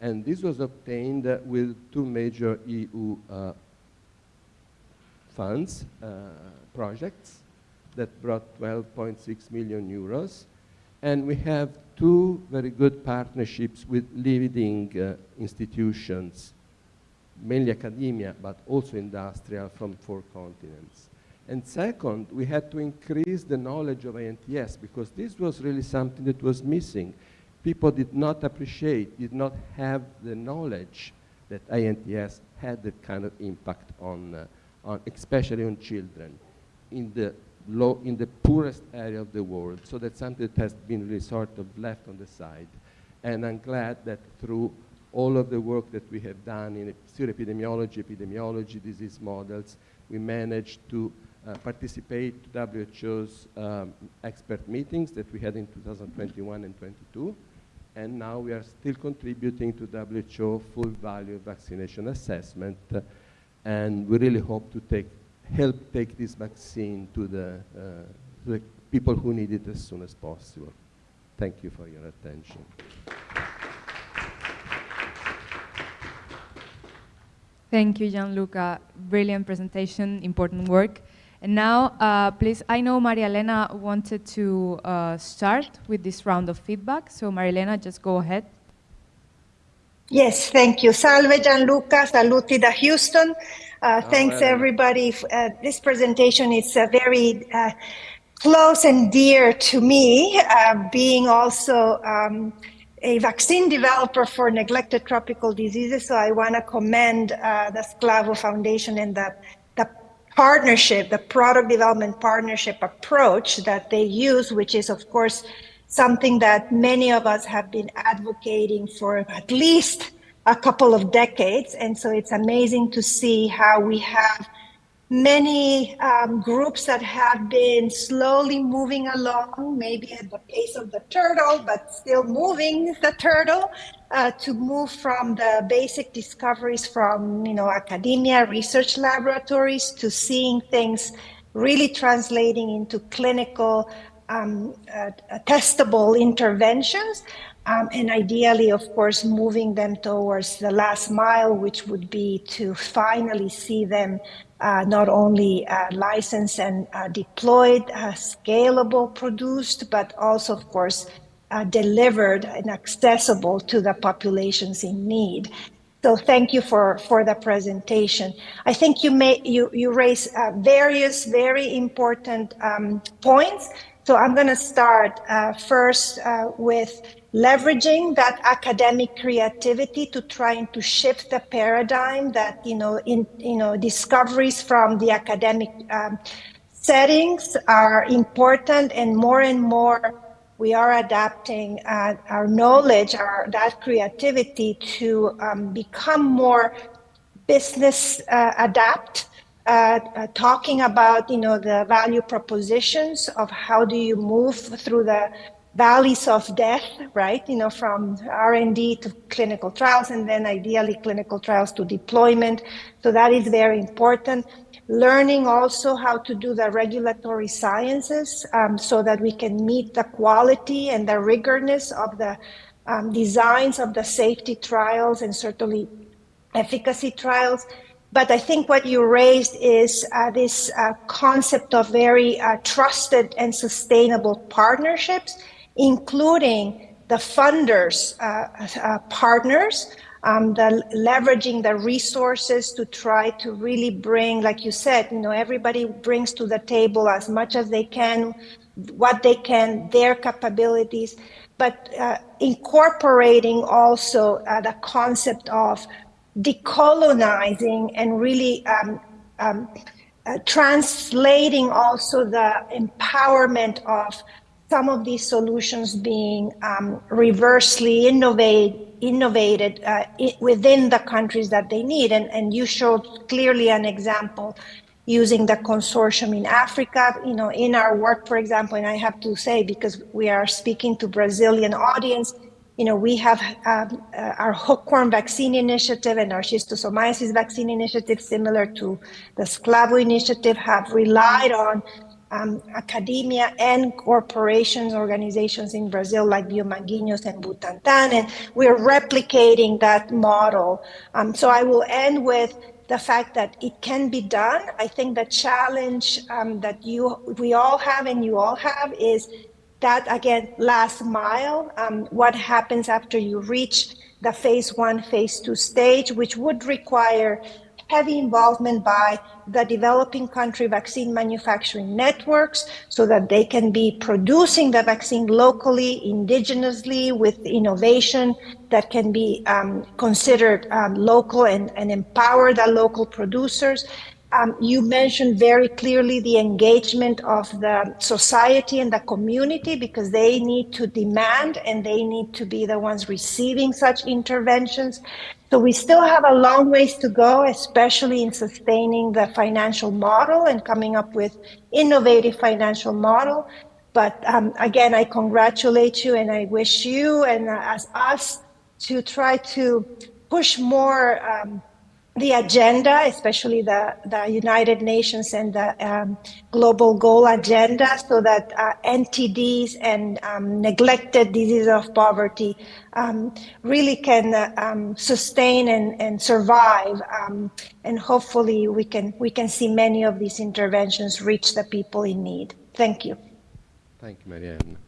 And this was obtained uh, with two major EU uh, funds, uh, projects that brought 12.6 million euros. And we have two very good partnerships with leading uh, institutions, mainly academia, but also industrial from four continents. And second, we had to increase the knowledge of INTS because this was really something that was missing. People did not appreciate, did not have the knowledge that INTS had that kind of impact on, uh, on especially on children in the low, in the poorest area of the world. So that's something that has been really sort of left on the side. And I'm glad that through all of the work that we have done in epidemiology, epidemiology, disease models, we managed to uh, participate to WHO's um, expert meetings that we had in 2021 and 22. And now we are still contributing to WHO full value vaccination assessment. And we really hope to take, help take this vaccine to the, uh, to the people who need it as soon as possible. Thank you for your attention. Thank you, Gianluca. Brilliant presentation, important work. And now, uh, please, I know Maria Elena wanted to uh, start with this round of feedback. So Maria Elena, just go ahead. Yes, thank you. Salve Gianluca, saluti da Houston. Uh, thanks everybody. Uh, this presentation is uh, very uh, close and dear to me, uh, being also um, a vaccine developer for neglected tropical diseases. So I want to commend uh, the Sclavo Foundation and the, the partnership, the product development partnership approach that they use, which is of course something that many of us have been advocating for at least a couple of decades. And so it's amazing to see how we have many um, groups that have been slowly moving along, maybe at the pace of the turtle, but still moving the turtle uh, to move from the basic discoveries from you know academia, research laboratories to seeing things really translating into clinical um, uh, testable interventions um, and ideally, of course, moving them towards the last mile, which would be to finally see them not only uh, licensed and uh, deployed, uh, scalable, produced, but also, of course, uh, delivered and accessible to the populations in need. So thank you for, for the presentation. I think you may you you raise uh, various very important um, points. So I'm going to start first with leveraging that academic creativity to trying to shift the paradigm that you know in you know discoveries from the academic um, settings are important and more and more we are adapting uh, our knowledge our that creativity to um, become more business uh, adapt uh, uh, talking about you know the value propositions of how do you move through the valleys of death, right? You know, from R&D to clinical trials and then ideally clinical trials to deployment. So that is very important. Learning also how to do the regulatory sciences um, so that we can meet the quality and the rigorness of the um, designs of the safety trials and certainly efficacy trials. But I think what you raised is uh, this uh, concept of very uh, trusted and sustainable partnerships including the funders, uh, uh, partners, um, the leveraging the resources to try to really bring, like you said, you know, everybody brings to the table as much as they can, what they can, their capabilities, but uh, incorporating also uh, the concept of decolonizing and really um, um, uh, translating also the empowerment of some of these solutions being um, reversely innovate, innovated uh, within the countries that they need. And, and you showed clearly an example using the consortium in Africa. You know, in our work, for example, and I have to say, because we are speaking to Brazilian audience, you know, we have um, uh, our hookworm vaccine initiative and our schistosomiasis vaccine initiative, similar to the SCLAVO initiative, have relied on um, academia and corporations, organizations in Brazil like Biomanguinhos and Butantan, and we're replicating that model. Um, so I will end with the fact that it can be done. I think the challenge um, that you we all have and you all have is that again last mile. Um, what happens after you reach the phase one, phase two stage, which would require heavy involvement by the developing country vaccine manufacturing networks so that they can be producing the vaccine locally, indigenously, with innovation that can be um, considered um, local and, and empower the local producers. Um, you mentioned very clearly the engagement of the society and the community because they need to demand and they need to be the ones receiving such interventions. So we still have a long ways to go, especially in sustaining the financial model and coming up with innovative financial model. But um, again, I congratulate you and I wish you and uh, us to try to push more um, the agenda, especially the, the United Nations and the um, global goal agenda, so that uh, NTDs and um, neglected diseases of poverty um, really can uh, um, sustain and, and survive. Um, and hopefully we can, we can see many of these interventions reach the people in need. Thank you. Thank you, Marianne.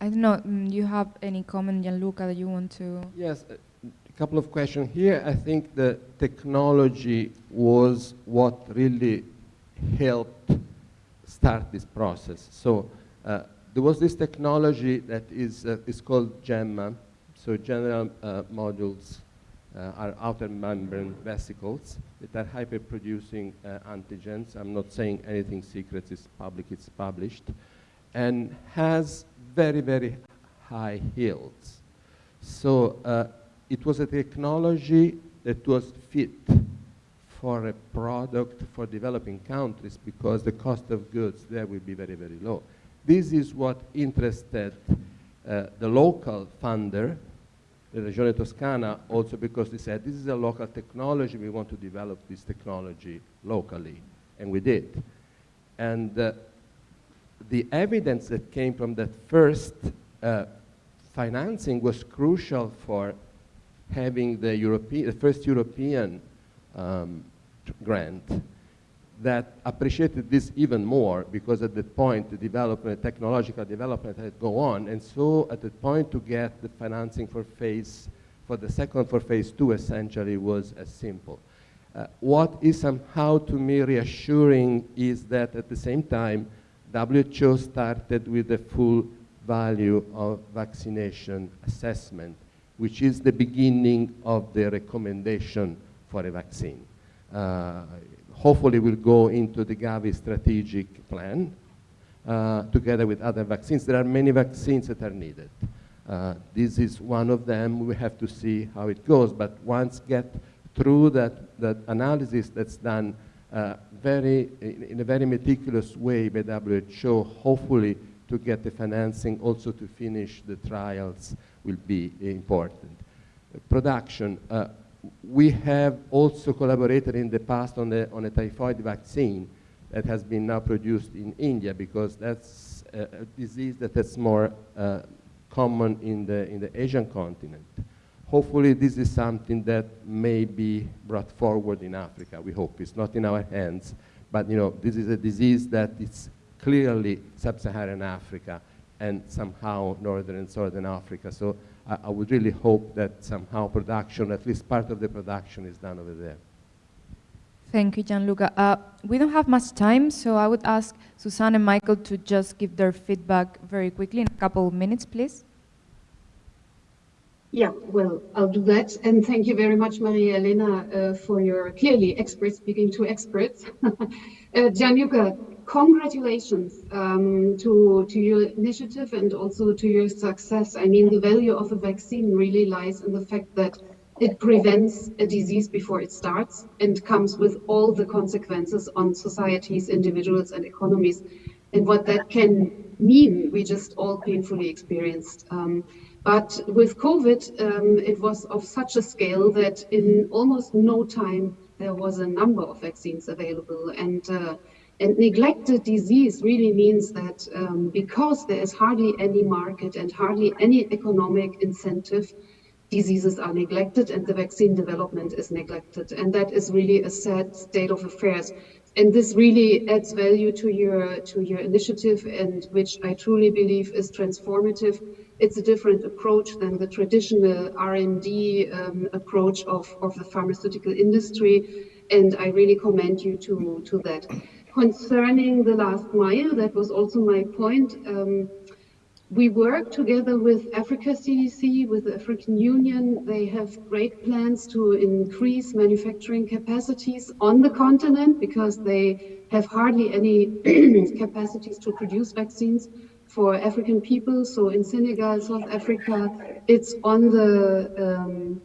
I don't know, mm, you have any comment, Gianluca, that you want to? Yes, uh, couple of questions here. I think the technology was what really helped start this process. So uh, there was this technology that is, uh, is called GMMA. So general uh, modules uh, are outer membrane vesicles that are hyperproducing uh, antigens. I'm not saying anything secret, it's public, it's published. And has very, very high yields. So uh, it was a technology that was fit for a product for developing countries because the cost of goods there will be very, very low. This is what interested uh, the local funder, the Regione Toscana, also because they said, this is a local technology, we want to develop this technology locally, and we did. And uh, the evidence that came from that first uh, financing was crucial for having the, European, the first European um, grant that appreciated this even more because at that point the development, technological development had go on and so at that point to get the financing for phase, for the second for phase two essentially was as simple. Uh, what is somehow to me reassuring is that at the same time WHO started with the full value of vaccination assessment which is the beginning of the recommendation for a vaccine. Uh, hopefully we'll go into the Gavi strategic plan uh, together with other vaccines. There are many vaccines that are needed. Uh, this is one of them. We have to see how it goes. But once get through that, that analysis that's done uh, very, in, in, a very meticulous way by WHO, hopefully to get the financing also to finish the trials will be important. Production, uh, we have also collaborated in the past on, the, on a typhoid vaccine that has been now produced in India because that's a, a disease that is more uh, common in the, in the Asian continent. Hopefully this is something that may be brought forward in Africa, we hope. It's not in our hands, but you know, this is a disease that is clearly sub-Saharan Africa and somehow northern and southern Africa. So I, I, would really hope that somehow production, at least part of the production is done over there. Thank you, Gianluca. Uh, we don't have much time, so I would ask Suzanne and Michael to just give their feedback very quickly in a couple of minutes, please. Yeah, well, I'll do that. And thank you very much, Maria Elena, uh, for your clearly expert speaking to experts. uh, Gianluca, congratulations um, to, to your initiative and also to your success. I mean, the value of a vaccine really lies in the fact that it prevents a disease before it starts and comes with all the consequences on societies, individuals, and economies. And what that can mean, we just all painfully experienced. Um, but with COVID, um, it was of such a scale that in almost no time there was a number of vaccines available. And uh, and neglected disease really means that um, because there is hardly any market and hardly any economic incentive, diseases are neglected and the vaccine development is neglected. And that is really a sad state of affairs. And this really adds value to your to your initiative and which I truly believe is transformative. It's a different approach than the traditional R&D um, approach of, of the pharmaceutical industry. And I really commend you to, to that. Concerning the last mile, that was also my point. Um, we work together with Africa CDC, with the African Union. They have great plans to increase manufacturing capacities on the continent because they have hardly any capacities to produce vaccines for African people. So in Senegal, South Africa, it's on the, um,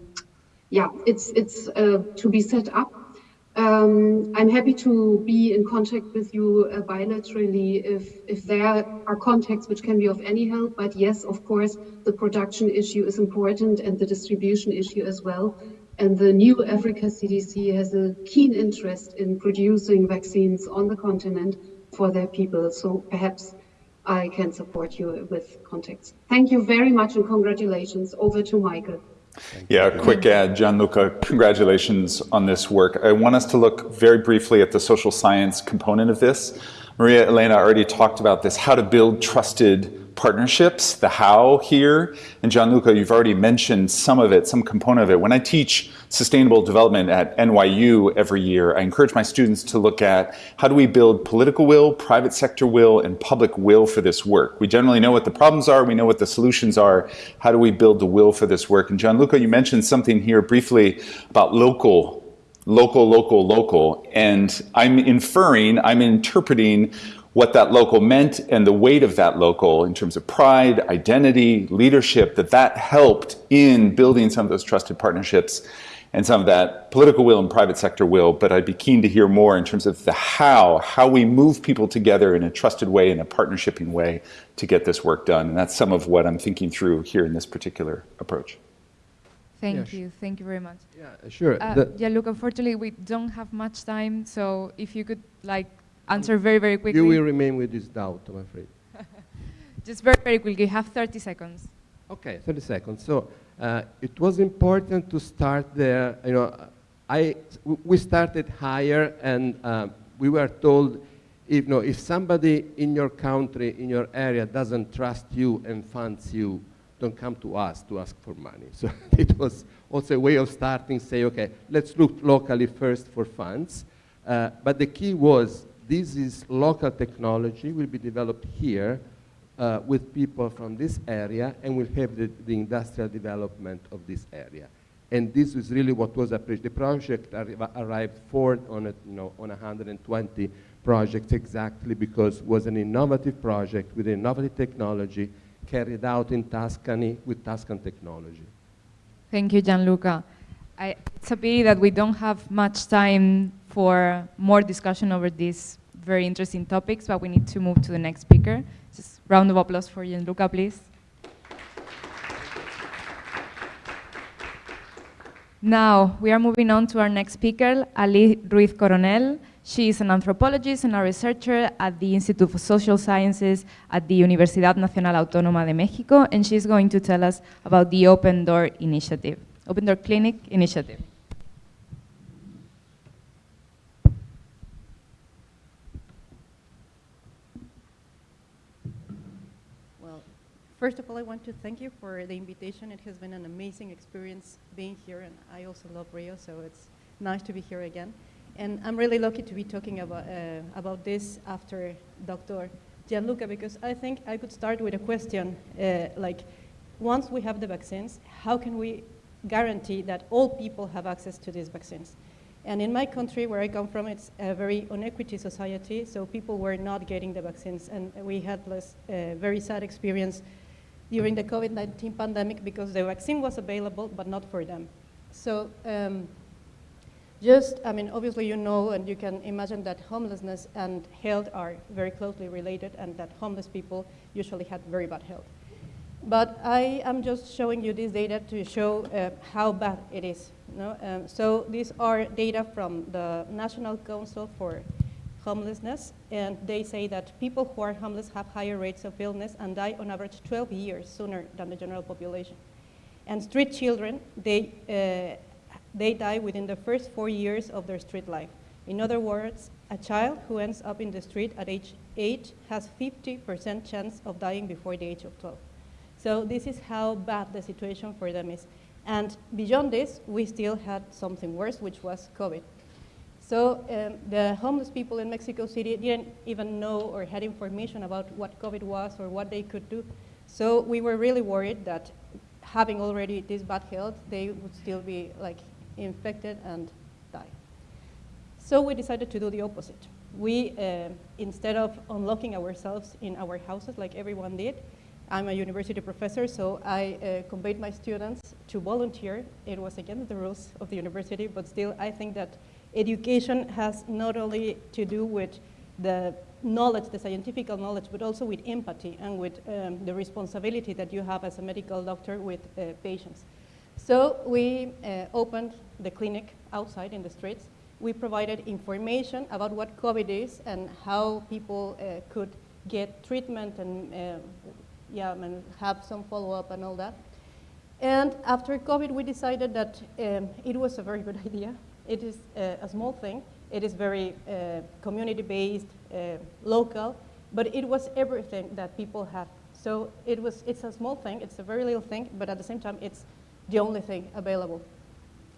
yeah, it's, it's uh, to be set up um, I'm happy to be in contact with you uh, bilaterally if, if there are contacts which can be of any help. But yes, of course, the production issue is important and the distribution issue as well. And the new Africa CDC has a keen interest in producing vaccines on the continent for their people. So perhaps I can support you with contacts. Thank you very much and congratulations. Over to Michael. Yeah, quick add, Gianluca, congratulations on this work. I want us to look very briefly at the social science component of this. Maria Elena already talked about this, how to build trusted partnerships, the how here. And Gianluca, you've already mentioned some of it, some component of it. When I teach sustainable development at NYU every year, I encourage my students to look at how do we build political will, private sector will, and public will for this work. We generally know what the problems are, we know what the solutions are. How do we build the will for this work? And Gianluca, you mentioned something here briefly about local local, local, local. And I'm inferring, I'm interpreting what that local meant and the weight of that local in terms of pride, identity, leadership, that that helped in building some of those trusted partnerships and some of that political will and private sector will, but I'd be keen to hear more in terms of the how, how we move people together in a trusted way, in a partnershiping way to get this work done. And that's some of what I'm thinking through here in this particular approach. Thank you. Thank you very much. Yeah, sure. Uh, yeah, look, unfortunately, we don't have much time, so if you could, like, answer very, very quickly. You will remain with this doubt, I'm afraid. Just very, very quickly. You have 30 seconds. Okay, 30 seconds. So uh, it was important to start there. You know, I, we started higher and uh, we were told if, you know, if somebody in your country, in your area doesn't trust you and funds you, don't come to us to ask for money. So it was also a way of starting, say, okay, let's look locally first for funds. Uh, but the key was this is local technology, will be developed here uh, with people from this area and will have the, the, industrial development of this area. And this is really what was appreciated. The project arrived fourth on, a, you know, on 120 projects exactly because it was an innovative project with innovative technology carried out in Tuscany with Tuscan technology. Thank you, Gianluca. I, it's a pity that we don't have much time for more discussion over these very interesting topics, but we need to move to the next speaker. Just round of applause for Gianluca, please. Now, we are moving on to our next speaker, Ali Ruiz Coronel. She is an anthropologist and a researcher at the Institute of Social Sciences at the Universidad Nacional Autónoma de México, and she's going to tell us about the Open Door Initiative, Open Door Clinic Initiative. First of all, I want to thank you for the invitation. It has been an amazing experience being here, and I also love Rio, so it's nice to be here again. And I'm really lucky to be talking about, uh, about this after Dr. Gianluca, because I think I could start with a question uh, like, once we have the vaccines, how can we guarantee that all people have access to these vaccines? And in my country, where I come from, it's a very unequity society, so people were not getting the vaccines, and we had less, uh, very sad experience during the COVID-19 pandemic because the vaccine was available, but not for them. So um, just, I mean, obviously you know and you can imagine that homelessness and health are very closely related and that homeless people usually had very bad health. But I am just showing you this data to show uh, how bad it is. You know? um, so these are data from the National Council for Homelessness, and they say that people who are homeless have higher rates of illness and die on average 12 years sooner than the general population. And street children, they, uh, they die within the first four years of their street life. In other words, a child who ends up in the street at age eight has 50% chance of dying before the age of 12. So this is how bad the situation for them is. And beyond this, we still had something worse, which was COVID. So um, the homeless people in Mexico City didn't even know or had information about what COVID was or what they could do. So we were really worried that having already this bad health, they would still be like infected and die. So we decided to do the opposite. We, uh, instead of unlocking ourselves in our houses like everyone did, I'm a university professor, so I uh, conveyed my students to volunteer. It was against the rules of the university, but still I think that education has not only to do with the knowledge, the scientific knowledge, but also with empathy and with um, the responsibility that you have as a medical doctor with uh, patients. So we uh, opened the clinic outside in the streets. We provided information about what COVID is and how people uh, could get treatment and uh, yeah, and have some follow-up and all that. And after COVID, we decided that um, it was a very good idea. It is uh, a small thing. It is very uh, community-based, uh, local, but it was everything that people had. So it was, it's a small thing, it's a very little thing, but at the same time, it's the only thing available.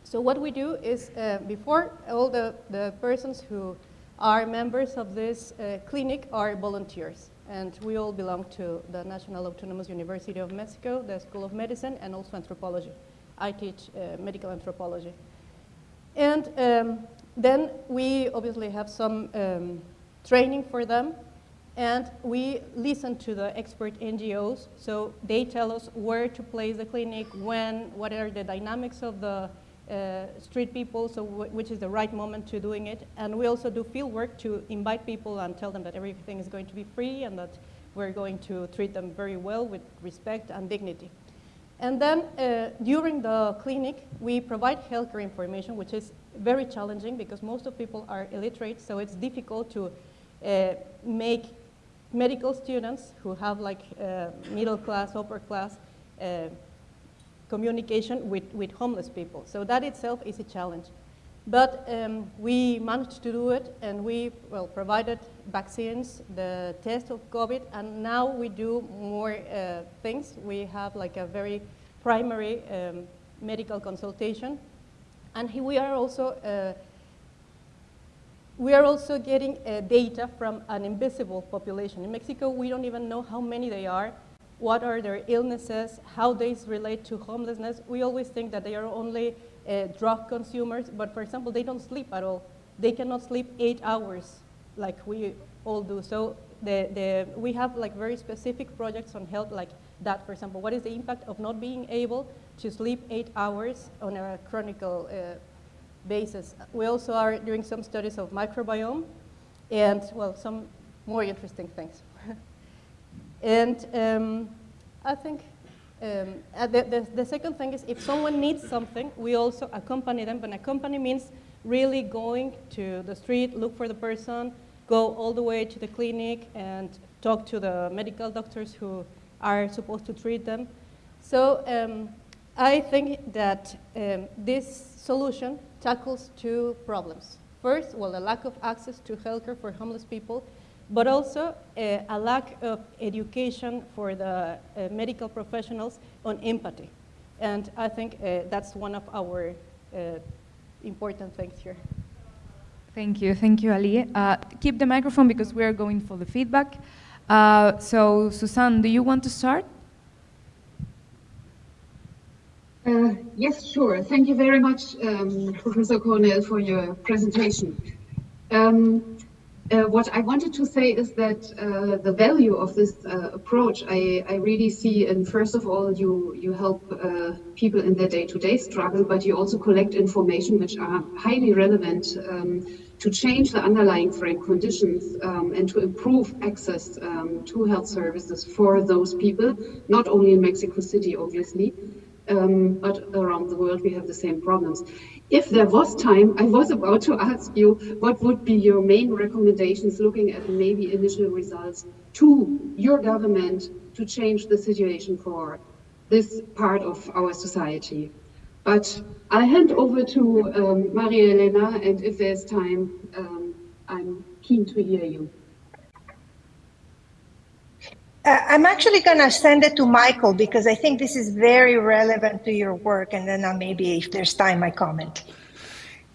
So what we do is, uh, before all the, the persons who are members of this uh, clinic are volunteers and we all belong to the National Autonomous University of Mexico, the School of Medicine, and also anthropology. I teach uh, medical anthropology. And um, then we obviously have some um, training for them, and we listen to the expert NGOs, so they tell us where to place the clinic, when, what are the dynamics of the uh, street people, so which is the right moment to doing it. And we also do field work to invite people and tell them that everything is going to be free and that we're going to treat them very well with respect and dignity. And then uh, during the clinic, we provide healthcare information, which is very challenging because most of people are illiterate, so it's difficult to uh, make medical students who have like uh, middle class, upper class, uh, communication with, with homeless people. So that itself is a challenge. But um, we managed to do it, and we well provided vaccines, the test of COVID, and now we do more uh, things. We have like a very primary um, medical consultation, and we are also uh, we are also getting uh, data from an invisible population. In Mexico, we don't even know how many they are, what are their illnesses, how they relate to homelessness. We always think that they are only uh, drug consumers, but for example, they don't sleep at all. They cannot sleep eight hours like we all do. So the, the, we have like very specific projects on health like that, for example. What is the impact of not being able to sleep eight hours on a chronic uh, basis? We also are doing some studies of microbiome and, well, some more interesting things. And um, I think um, uh, the, the, the, second thing is if someone needs something, we also accompany them. But accompany means really going to the street, look for the person, go all the way to the clinic and talk to the medical doctors who are supposed to treat them. So um, I think that um, this solution tackles two problems. First, well, the lack of access to healthcare for homeless people, but also uh, a lack of education for the uh, medical professionals on empathy. And I think uh, that's one of our uh, important things here. Thank you, thank you, Ali. Uh, keep the microphone because we are going for the feedback. Uh, so, Suzanne, do you want to start? yes, sure. Thank you very much, um, Professor Cornell, for your presentation. Um, uh, what I wanted to say is that uh, the value of this uh, approach, I, I, really see, and first of all, you you help uh, people in their day-to-day -day struggle, but you also collect information which are highly relevant um, to change the underlying frame conditions um, and to improve access um, to health services for those people, not only in Mexico City, obviously, um, but around the world we have the same problems. If there was time, I was about to ask you what would be your main recommendations looking at maybe initial results to your government to change the situation for this part of our society. But I hand over to um, Maria Elena, and if there's time, um, I'm keen to hear you. Uh, I'm actually going to send it to Michael because I think this is very relevant to your work. And then I'll maybe, if there's time, I comment.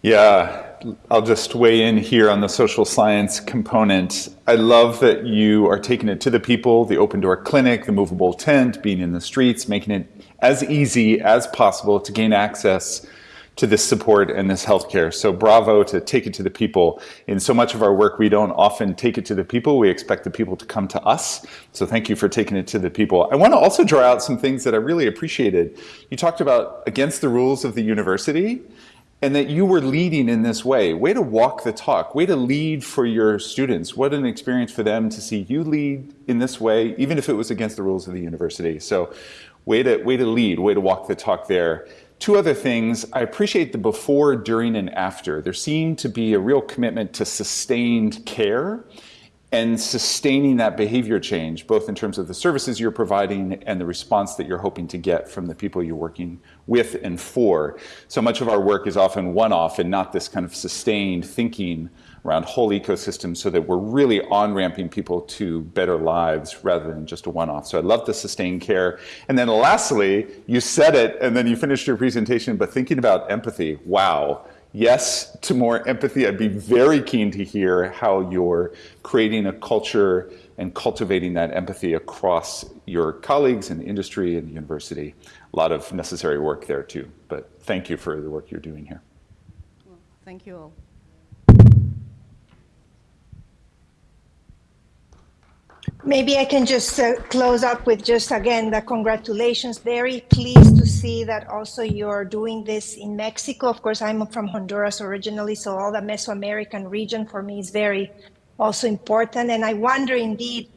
Yeah, I'll just weigh in here on the social science component. I love that you are taking it to the people, the open door clinic, the movable tent, being in the streets, making it as easy as possible to gain access to this support and this healthcare. So bravo to take it to the people. In so much of our work, we don't often take it to the people. We expect the people to come to us. So thank you for taking it to the people. I want to also draw out some things that I really appreciated. You talked about against the rules of the university and that you were leading in this way. Way to walk the talk, way to lead for your students. What an experience for them to see you lead in this way, even if it was against the rules of the university. So way to, way to lead, way to walk the talk there. Two other things, I appreciate the before, during, and after. There seemed to be a real commitment to sustained care and sustaining that behavior change, both in terms of the services you're providing and the response that you're hoping to get from the people you're working with and for. So much of our work is often one-off and not this kind of sustained thinking around whole ecosystems so that we're really on-ramping people to better lives rather than just a one-off. So I love the sustained care. And then lastly, you said it and then you finished your presentation, but thinking about empathy, wow. Yes to more empathy. I'd be very keen to hear how you're creating a culture and cultivating that empathy across your colleagues in industry and the university. A lot of necessary work there too, but thank you for the work you're doing here. Well, thank you all. Maybe I can just uh, close up with just again the congratulations. Very pleased to see that also you're doing this in Mexico. Of course, I'm from Honduras originally, so all the Mesoamerican region for me is very also important. And I wonder indeed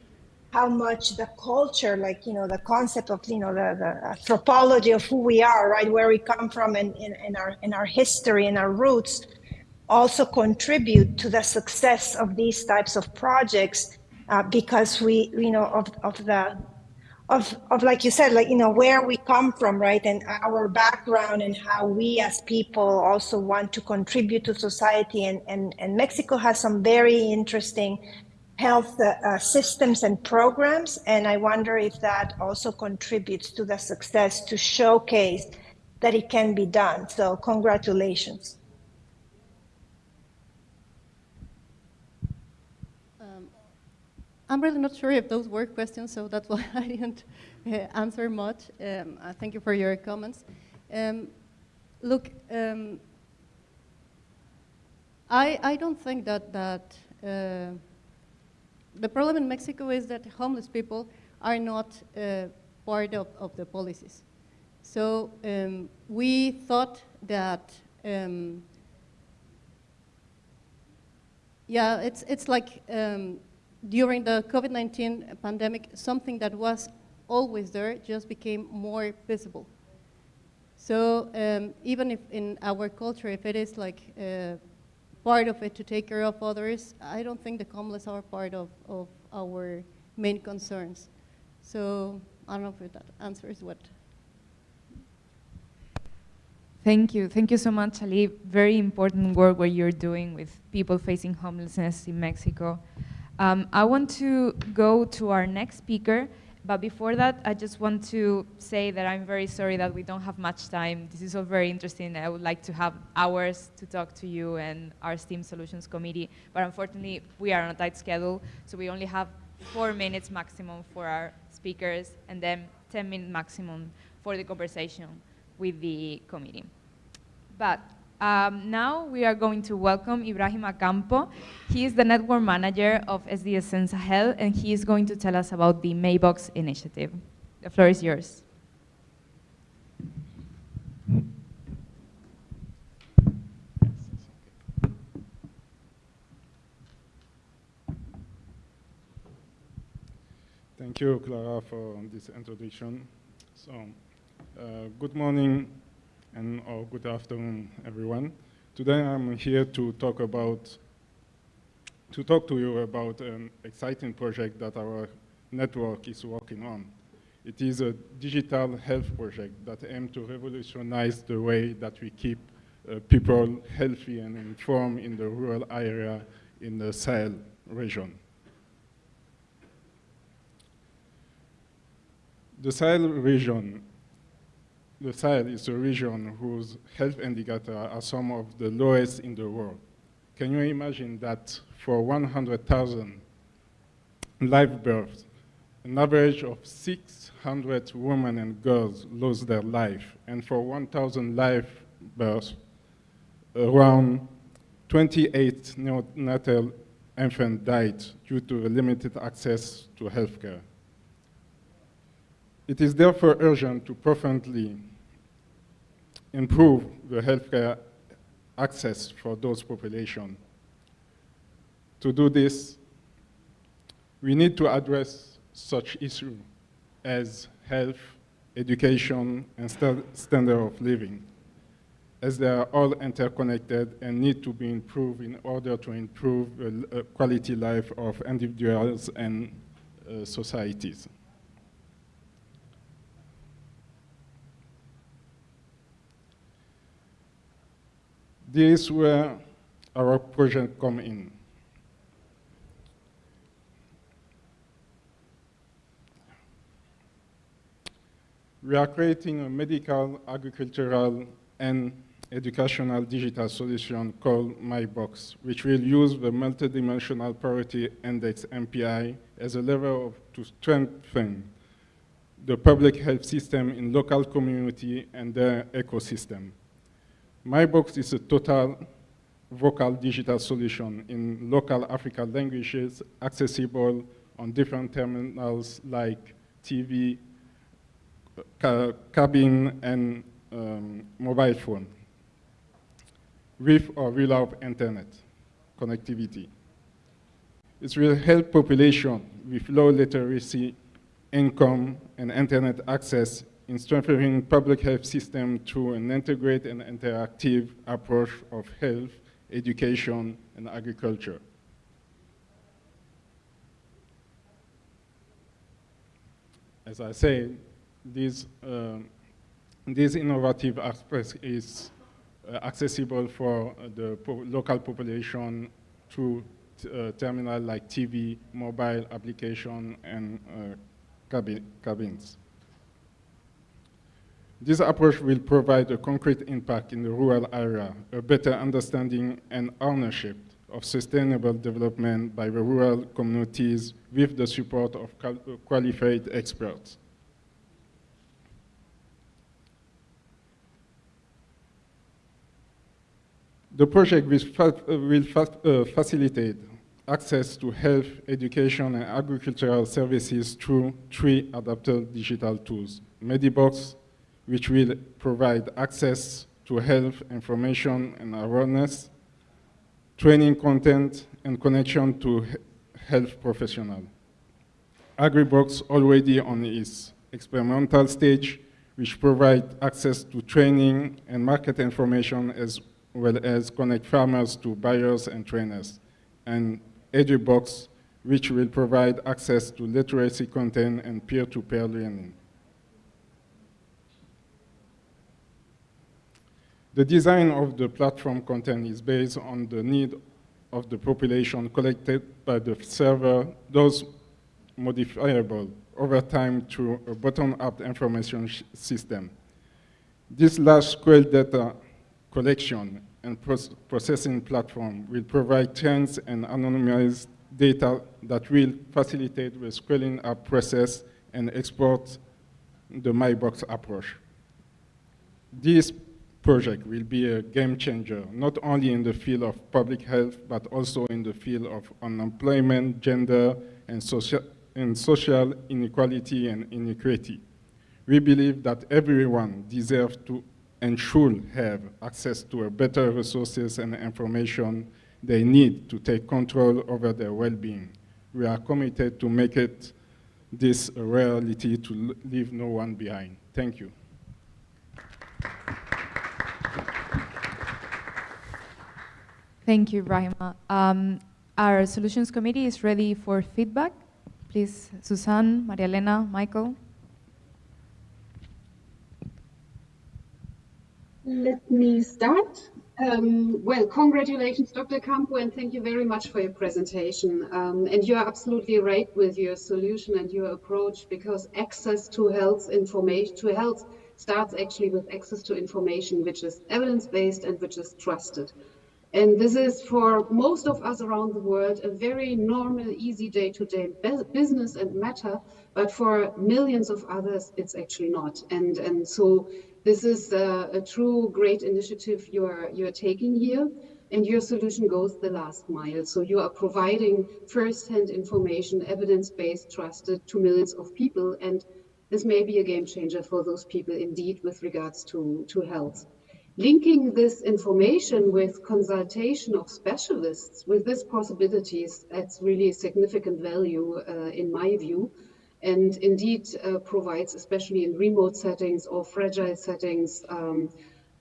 how much the culture, like, you know, the concept of, you know, the, the anthropology of who we are, right, where we come from and in, our, in our history and our roots also contribute to the success of these types of projects uh, because we, you know, of, of the, of, of like you said, like, you know, where we come from, right? And our background and how we as people also want to contribute to society. And, and, and Mexico has some very interesting health uh, uh, systems and programs. And I wonder if that also contributes to the success to showcase that it can be done. So congratulations. I'm really not sure if those were questions, so that's why I didn't uh, answer much. Um, uh, thank you for your comments. Um, look, um, I, I don't think that, that uh, the problem in Mexico is that homeless people are not uh, part of, of the policies. So um, we thought that um, yeah, it's, it's like um, during the COVID-19 pandemic, something that was always there just became more visible. So um, even if in our culture, if it is like uh, part of it to take care of others, I don't think the homeless are part of, of our main concerns. So I don't know if that answers what. Thank you. Thank you so much, Ali. Very important work what you're doing with people facing homelessness in Mexico. Um, I want to go to our next speaker, but before that, I just want to say that I'm very sorry that we don't have much time. This is all very interesting. I would like to have hours to talk to you and our STEAM Solutions Committee, but unfortunately, we are on a tight schedule, so we only have four minutes maximum for our speakers, and then 10 minutes maximum for the conversation with the committee. But Um, now we are going to welcome Ibrahima Campo. He is the network manager of SDSN Sahel, and he is going to tell us about the MyBox initiative. The floor is yours. Thank you, Clara, for this introduction. So, uh, good morning and or good afternoon, everyone. Today I'm here to talk about to talk to you about an exciting project that our network is working on. It is a digital health project that aims to revolutionize the way that we keep uh, people healthy and informed in the rural area in the Sahel region. The Sahel region, the Sahel is a region whose health indicators are some of the lowest in the world. Can you imagine that for 100,000 live births, an average of 600 women and girls lose their life, and for 1,000 live births, around 28 neonatal infants died due to limited access to healthcare. It is therefore urgent to profoundly improve the healthcare access for those populations. To do this, we need to address such issues as health, education, and st standard of living, as they are all interconnected and need to be improved in order to improve the uh, quality life of individuals and uh, societies. This is where our project come in. We are creating a medical, agricultural, and educational digital solution called MyBox, which will use the multidimensional poverty index MPI as a lever of, to strengthen the public health system in local community and their ecosystem. MyBox is a total vocal digital solution in local African languages accessible on different terminals like TV, ca cabin, and um, mobile phone, with or without internet connectivity. It will help population with low literacy, income, and internet access in strengthening public health system through an integrated and interactive approach of health, education, and agriculture. As I said, this, uh, innovative aspect is uh, accessible for the po local population through uh, terminal like TV, mobile application, and uh, cabi cabins. This approach will provide a concrete impact in the rural area, a better understanding and ownership of sustainable development by the rural communities with the support of qualified experts. The project will, uh, facilitate access to health, education, and agricultural services through three adapted digital tools, Medibox, which will provide access to health information and awareness, training content, and connection to health professionals. AgriBox already on its experimental stage, which provide access to training and market information as well as connect farmers to buyers and trainers. And EduBox, which will provide access to literacy content and peer-to-peer -peer learning. The design of the platform content is based on the need of the population collected by the server, those modifiable over time through a bottom-up information system. This large-scale data collection and processing platform will provide trends and anonymized data that will facilitate the scaling up process and export the MyBox approach. This project will be a game changer, not only in the field of public health, but also in the field of unemployment, gender, and social, and social inequality and inequity. We believe that everyone deserves to and should have access to better resources and information they need to take control over their well-being. We are committed to make it this reality to leave no one behind. Thank you. Thank you, Rahima. Um, our solutions committee is ready for feedback. Please, Suzanne, Maria Elena, Michael. Let me start. Um, well, congratulations, Dr. Campo, and thank you very much for your presentation. Um, and you are absolutely right with your solution and your approach because access to health information, to health starts actually with access to information which is evidence-based and which is trusted. And this is for most of us around the world a very normal, easy day-to-day -day business and matter, but for millions of others, it's actually not. And, and so this is a, a true great initiative you're, you're taking here and your solution goes the last mile. So you are providing first-hand information, evidence-based, trusted to millions of people. And this may be a game changer for those people indeed with regards to, to health. Linking this information with consultation of specialists with these possibilities adds really significant value uh, in my view and indeed uh, provides, especially in remote settings or fragile settings, um,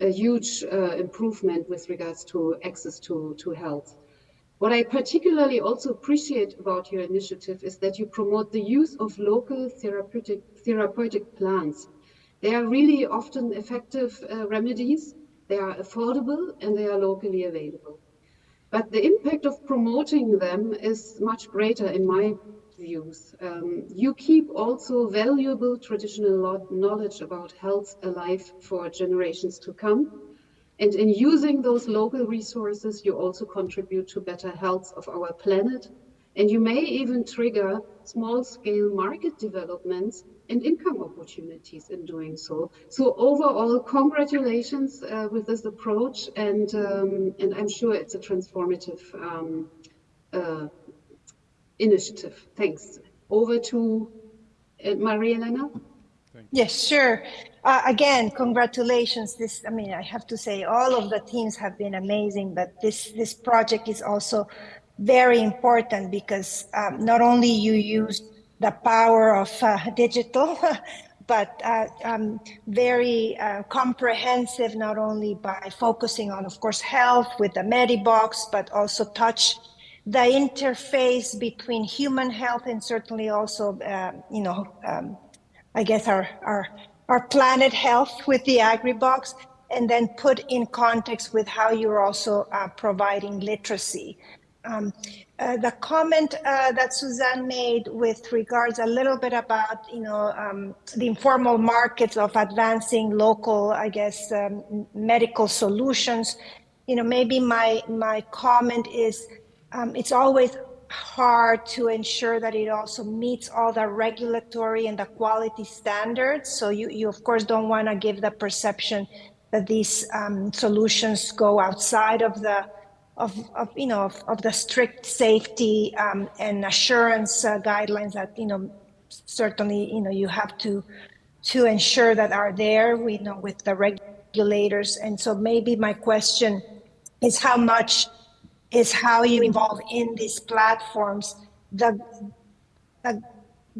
a huge uh, improvement with regards to access to, to health. What I particularly also appreciate about your initiative is that you promote the use of local therapeutic, therapeutic plants. They are really often effective uh, remedies, they are affordable, and they are locally available. But the impact of promoting them is much greater in my views. Um, you keep also valuable traditional knowledge about health alive for generations to come. And in using those local resources, you also contribute to better health of our planet. And you may even trigger small scale market developments and income opportunities in doing so. So overall, congratulations uh, with this approach. And, um, and I'm sure it's a transformative um, uh, initiative. Thanks. Over to uh, Maria Elena. Yes, sure. Uh, again, congratulations. This, I mean, I have to say, all of the teams have been amazing, but this this project is also very important because um, not only you use the power of uh, digital, but uh, um, very uh, comprehensive, not only by focusing on, of course, health with the Medibox, but also touch the interface between human health and certainly also, uh, you know, um, I guess our, our, our planet health with the AgriBox, and then put in context with how you're also uh, providing literacy. Um, uh, the comment uh, that Suzanne made with regards a little bit about, you know, um, the informal markets of advancing local, I guess, um, medical solutions, you know, maybe my, my comment is um, it's always hard to ensure that it also meets all the regulatory and the quality standards. So you, you of course don't want to give the perception that these um, solutions go outside of the of, of you know of, of the strict safety um, and assurance uh, guidelines that you know certainly you know you have to to ensure that are there we know with the regulators. And so maybe my question is how much is how you involve in these platforms the, the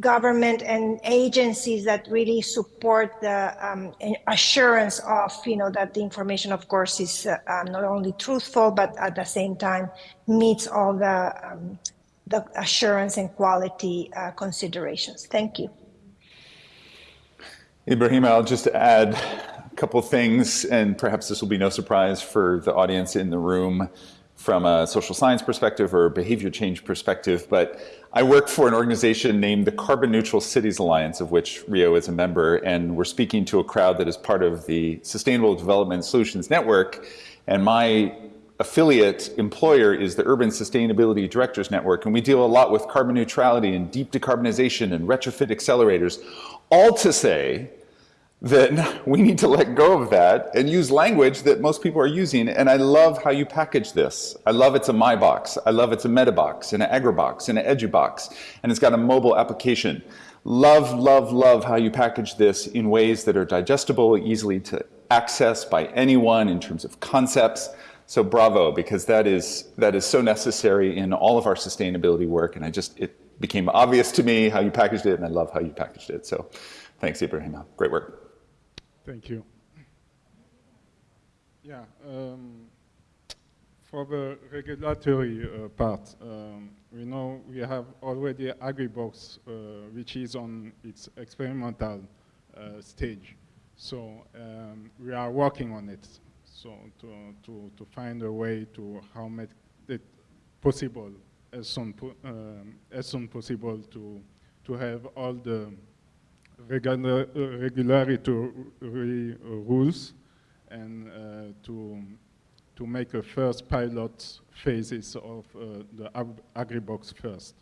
government and agencies that really support the um, assurance of you know that the information of course is uh, um, not only truthful but at the same time meets all the um, the assurance and quality uh, considerations. Thank you. Ibrahim, I'll just add a couple things, and perhaps this will be no surprise for the audience in the room from a social science perspective or behavior change perspective, but I work for an organization named the Carbon Neutral Cities Alliance, of which Rio is a member, and we're speaking to a crowd that is part of the Sustainable Development Solutions Network, and my affiliate employer is the Urban Sustainability Directors Network, and we deal a lot with carbon neutrality and deep decarbonization and retrofit accelerators, all to say then we need to let go of that and use language that most people are using. And I love how you package this. I love it's a My Box. I love it's a Medibox and an AgriBox and an EduBox. And it's got a mobile application. Love, love, love how you package this in ways that are digestible, easily to access by anyone in terms of concepts. So bravo, because that is, that is so necessary in all of our sustainability work. And I just, it became obvious to me how you packaged it and I love how you packaged it. So thanks, Ibrahima. Great work. Thank you. Yeah, um, for the regulatory uh, part, um, we know we have already AgriBox, uh, which is on its experimental uh, stage. So um, we are working on it. So to, to, to find a way to how make it possible as soon, um, as soon possible to, to have all the regular, regularity rules and uh, to, to make a first pilot phases of uh, the AgriBox first.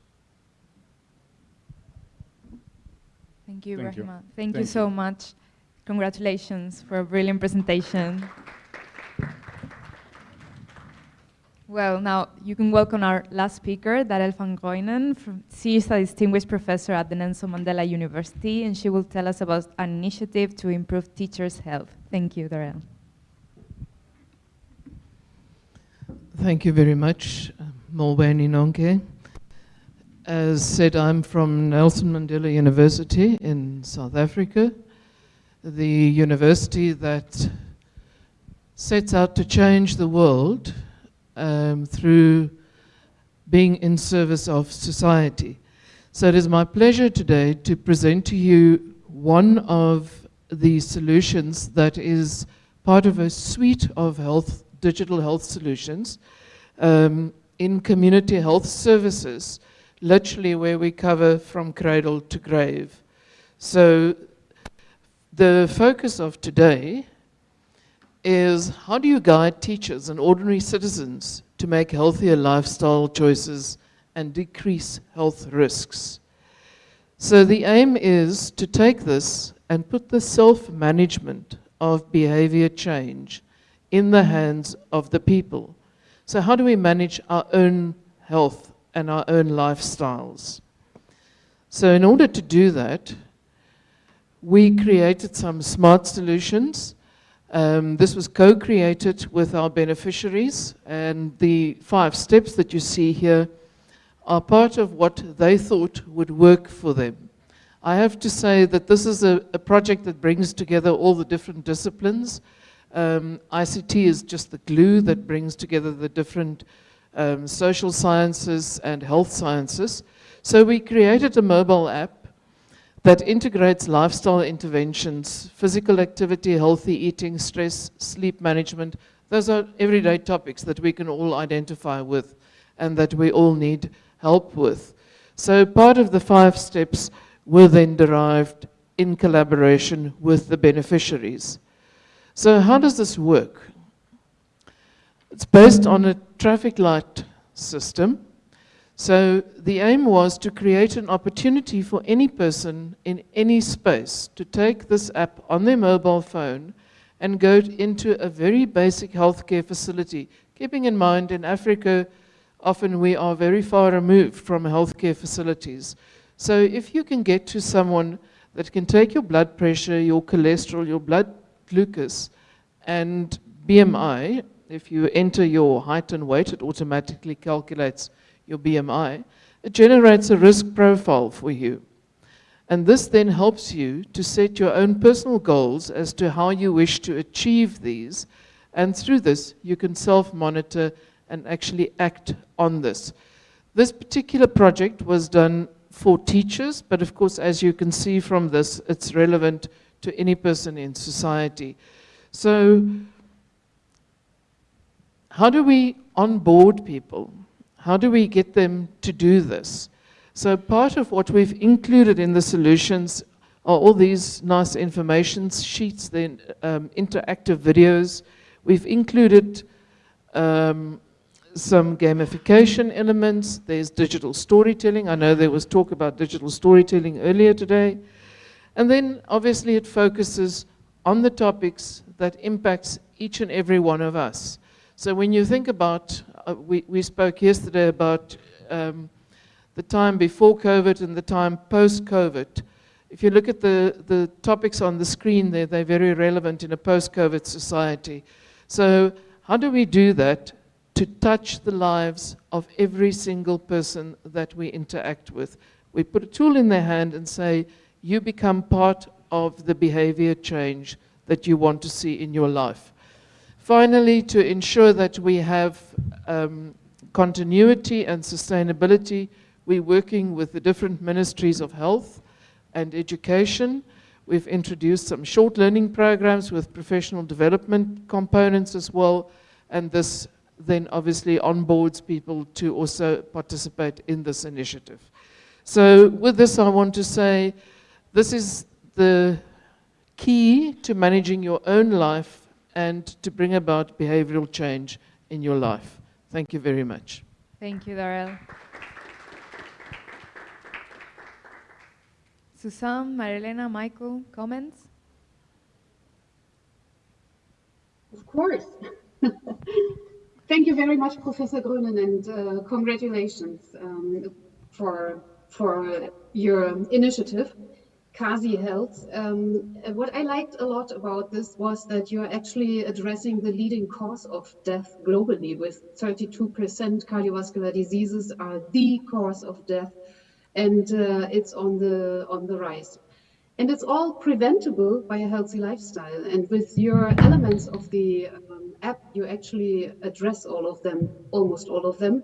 Thank you, Thank Rahima. you. Thank, Thank you so much. Congratulations for a brilliant presentation. Well, now you can welcome our last speaker, Darelle van Greunen. She is a distinguished professor at the Nelson Mandela University, and she will tell us about an initiative to improve teachers' health. Thank you, Darelle. Thank you very much, uh, Molweni Nonke. As said, I'm from Nelson Mandela University in South Africa, the university that sets out to change the world um, through being in service of society. So it is my pleasure today to present to you one of the solutions that is part of a suite of health, digital health solutions um, in community health services, literally where we cover from cradle to grave. So the focus of today is how do you guide teachers and ordinary citizens to make healthier lifestyle choices and decrease health risks? So the aim is to take this and put the self-management of behavior change in the hands of the people. So how do we manage our own health and our own lifestyles? So in order to do that, we created some smart solutions um, this was co-created with our beneficiaries and the five steps that you see here are part of what they thought would work for them. I have to say that this is a, a project that brings together all the different disciplines. Um, ICT is just the glue that brings together the different um, social sciences and health sciences. So we created a mobile app that integrates lifestyle interventions, physical activity, healthy eating, stress, sleep management. Those are everyday topics that we can all identify with and that we all need help with. So part of the five steps were then derived in collaboration with the beneficiaries. So how does this work? It's based on a traffic light system so the aim was to create an opportunity for any person in any space to take this app on their mobile phone and go into a very basic healthcare facility. Keeping in mind in Africa, often we are very far removed from healthcare facilities. So if you can get to someone that can take your blood pressure, your cholesterol, your blood glucose, and BMI, if you enter your height and weight, it automatically calculates your BMI, it generates a risk profile for you. And this then helps you to set your own personal goals as to how you wish to achieve these. And through this, you can self-monitor and actually act on this. This particular project was done for teachers, but of course, as you can see from this, it's relevant to any person in society. So how do we onboard people? How do we get them to do this? So part of what we've included in the solutions are all these nice information sheets, then um, interactive videos. We've included um, some gamification elements. There's digital storytelling. I know there was talk about digital storytelling earlier today. And then obviously it focuses on the topics that impacts each and every one of us. So when you think about, we, we spoke yesterday about um, the time before COVID and the time post-COVID. If you look at the, the topics on the screen there, they're very relevant in a post-COVID society. So how do we do that to touch the lives of every single person that we interact with? We put a tool in their hand and say, you become part of the behavior change that you want to see in your life. Finally, to ensure that we have um, continuity and sustainability, we're working with the different ministries of health and education. We've introduced some short learning programs with professional development components as well, and this then obviously onboards people to also participate in this initiative. So with this, I want to say this is the key to managing your own life and to bring about behavioral change in your life. Thank you very much. Thank you, Darelle. Susan, Marilena, Michael, comments? Of course. Thank you very much, Professor Greunen, and uh, congratulations um, for, for your initiative. CASI Health. Um, what I liked a lot about this was that you're actually addressing the leading cause of death globally with 32% cardiovascular diseases are the cause of death and uh, it's on the on the rise. And it's all preventable by a healthy lifestyle. And with your elements of the um, app, you actually address all of them, almost all of them.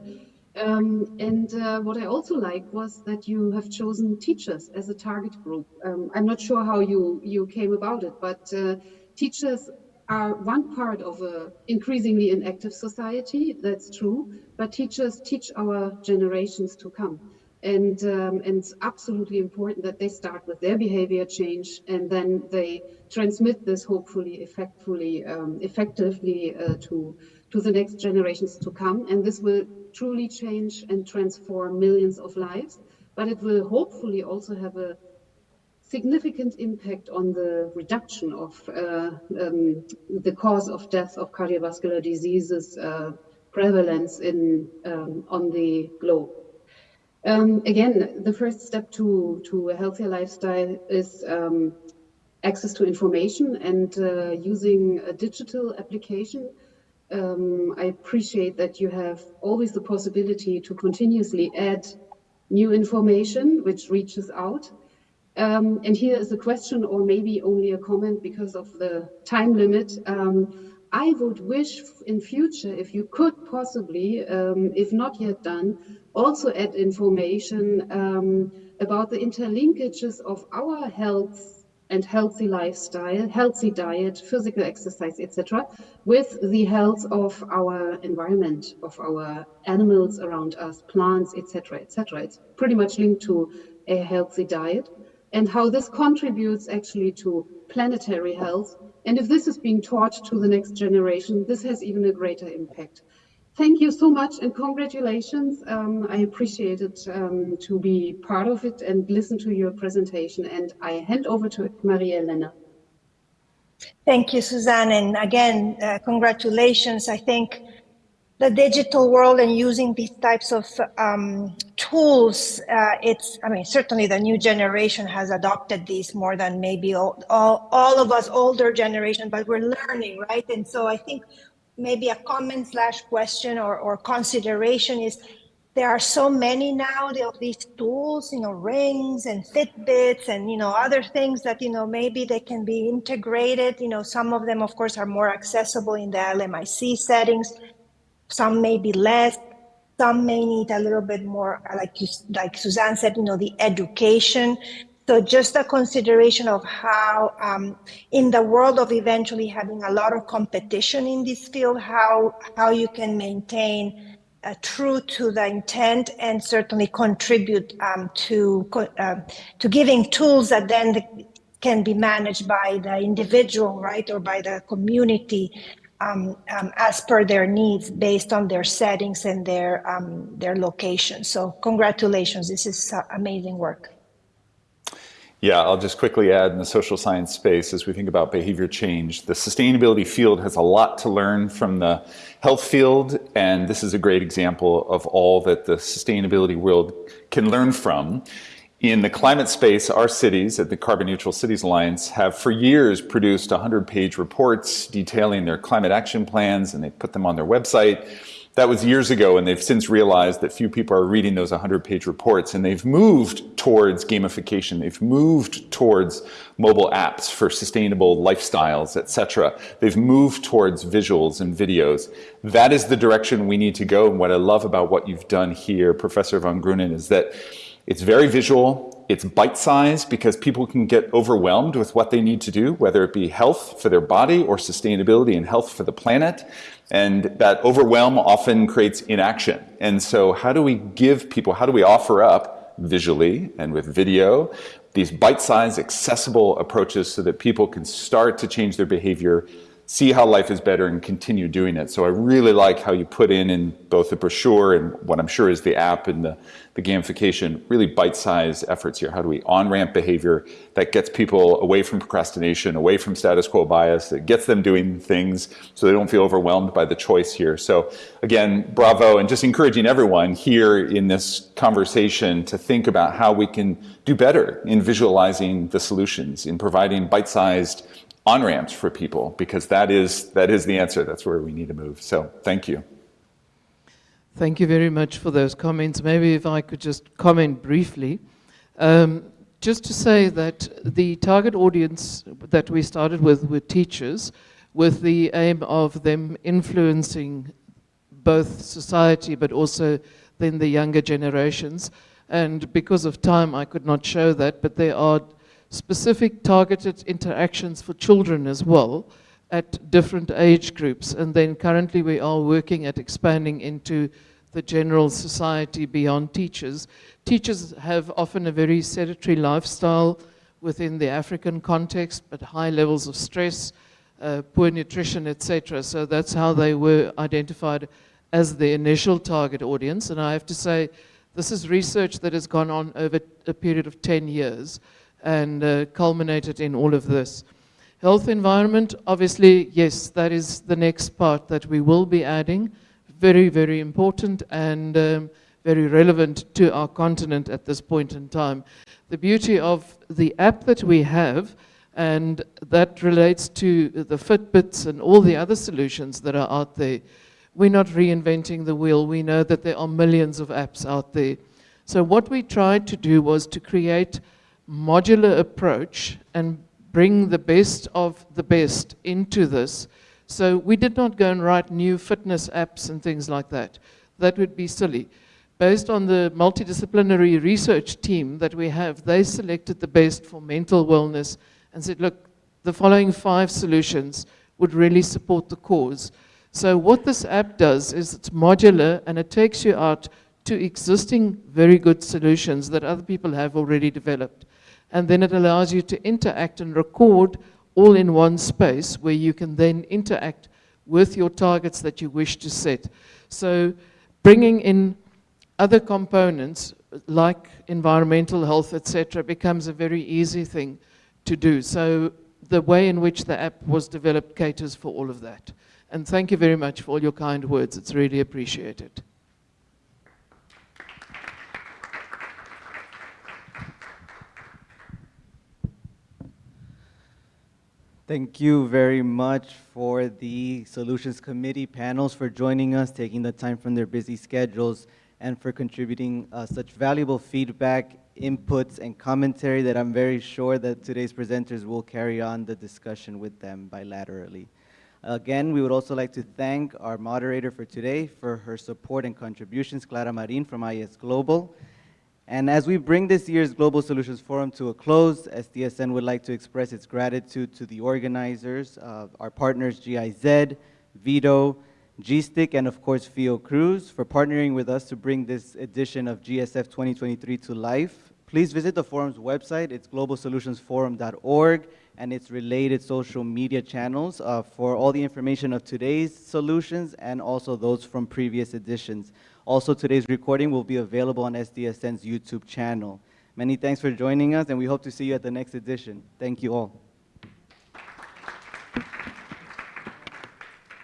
Um, and uh, what I also like was that you have chosen teachers as a target group. Um, I'm not sure how you, you came about it, but uh, teachers are one part of an increasingly inactive society, that's true, but teachers teach our generations to come. And, um, and it's absolutely important that they start with their behavior change and then they transmit this hopefully effectively, um, effectively uh, to, to the next generations to come. And this will truly change and transform millions of lives, but it will hopefully also have a significant impact on the reduction of uh, um, the cause of death of cardiovascular diseases uh, prevalence in um, on the globe. Um, again, the first step to, to a healthier lifestyle is um, access to information and uh, using a digital application um, I appreciate that you have always the possibility to continuously add new information which reaches out. Um, and here is a question or maybe only a comment because of the time limit. Um, I would wish in future if you could possibly, um, if not yet done, also add information um, about the interlinkages of our health and healthy lifestyle, healthy diet, physical exercise, etc., with the health of our environment, of our animals around us, plants, etc., etc. It's pretty much linked to a healthy diet and how this contributes actually to planetary health. And if this is being taught to the next generation, this has even a greater impact. Thank you so much and congratulations. Um, I appreciate it um, to be part of it and listen to your presentation. And I hand over to Maria Elena. Thank you, Suzanne. And again, uh, congratulations. I think the digital world and using these types of um, tools, uh, it's, I mean, certainly the new generation has adopted these more than maybe all, all, all of us older generation, but we're learning, right? And so I think maybe a comment slash question or, or consideration is there are so many now of these tools, you know, rings and Fitbits and, you know, other things that, you know, maybe they can be integrated. You know, some of them, of course, are more accessible in the LMIC settings. Some may be less. Some may need a little bit more, like you, like Suzanne said, you know, the education so just a consideration of how, um, in the world of eventually having a lot of competition in this field, how how you can maintain uh, true to the intent and certainly contribute um, to uh, to giving tools that then can be managed by the individual, right, or by the community um, um, as per their needs based on their settings and their um, their location. So congratulations, this is uh, amazing work. Yeah, I'll just quickly add in the social science space as we think about behavior change, the sustainability field has a lot to learn from the health field, and this is a great example of all that the sustainability world can learn from. In the climate space, our cities at the Carbon Neutral Cities Alliance have for years produced 100 page reports detailing their climate action plans, and they put them on their website that was years ago, and they've since realized that few people are reading those 100-page reports, and they've moved towards gamification. They've moved towards mobile apps for sustainable lifestyles, etc. They've moved towards visuals and videos. That is the direction we need to go, and what I love about what you've done here, Professor von Greunen, is that it's very visual, it's bite-sized because people can get overwhelmed with what they need to do, whether it be health for their body or sustainability and health for the planet. And that overwhelm often creates inaction. And so how do we give people, how do we offer up visually and with video these bite-sized accessible approaches so that people can start to change their behavior see how life is better and continue doing it. So I really like how you put in in both the brochure and what I'm sure is the app and the, the gamification, really bite-sized efforts here. How do we on-ramp behavior that gets people away from procrastination, away from status quo bias, that gets them doing things so they don't feel overwhelmed by the choice here. So again, bravo, and just encouraging everyone here in this conversation to think about how we can do better in visualizing the solutions, in providing bite-sized on-ramps for people because that is, that is the answer. That's where we need to move. So thank you. Thank you very much for those comments. Maybe if I could just comment briefly. Um, just to say that the target audience that we started with were teachers with the aim of them influencing both society but also then the younger generations. And because of time, I could not show that, but there are specific targeted interactions for children as well at different age groups. And then currently we are working at expanding into the general society beyond teachers. Teachers have often a very sedentary lifestyle within the African context, but high levels of stress, uh, poor nutrition, etc. So that's how they were identified as the initial target audience. And I have to say, this is research that has gone on over a period of 10 years and uh, culminated in all of this. Health environment, obviously, yes, that is the next part that we will be adding. Very, very important and um, very relevant to our continent at this point in time. The beauty of the app that we have, and that relates to the Fitbits and all the other solutions that are out there. We're not reinventing the wheel. We know that there are millions of apps out there. So what we tried to do was to create modular approach and bring the best of the best into this. So we did not go and write new fitness apps and things like that. That would be silly. Based on the multidisciplinary research team that we have, they selected the best for mental wellness and said, look, the following five solutions would really support the cause. So what this app does is it's modular and it takes you out to existing very good solutions that other people have already developed and then it allows you to interact and record all in one space where you can then interact with your targets that you wish to set. So bringing in other components like environmental health, etc., becomes a very easy thing to do. So the way in which the app was developed caters for all of that. And thank you very much for all your kind words. It's really appreciated. Thank you very much for the Solutions Committee panels for joining us, taking the time from their busy schedules, and for contributing uh, such valuable feedback, inputs, and commentary that I'm very sure that today's presenters will carry on the discussion with them bilaterally. Again, we would also like to thank our moderator for today for her support and contributions, Clara Marin from IS Global. And as we bring this year's Global Solutions Forum to a close, SDSN would like to express its gratitude to the organizers, uh, our partners GIZ, VIDO, GSTIC, and of course Fiocruz for partnering with us to bring this edition of GSF 2023 to life. Please visit the forum's website, it's globalsolutionsforum.org, and its related social media channels uh, for all the information of today's solutions and also those from previous editions. Also, today's recording will be available on SDSN's YouTube channel. Many thanks for joining us, and we hope to see you at the next edition. Thank you all.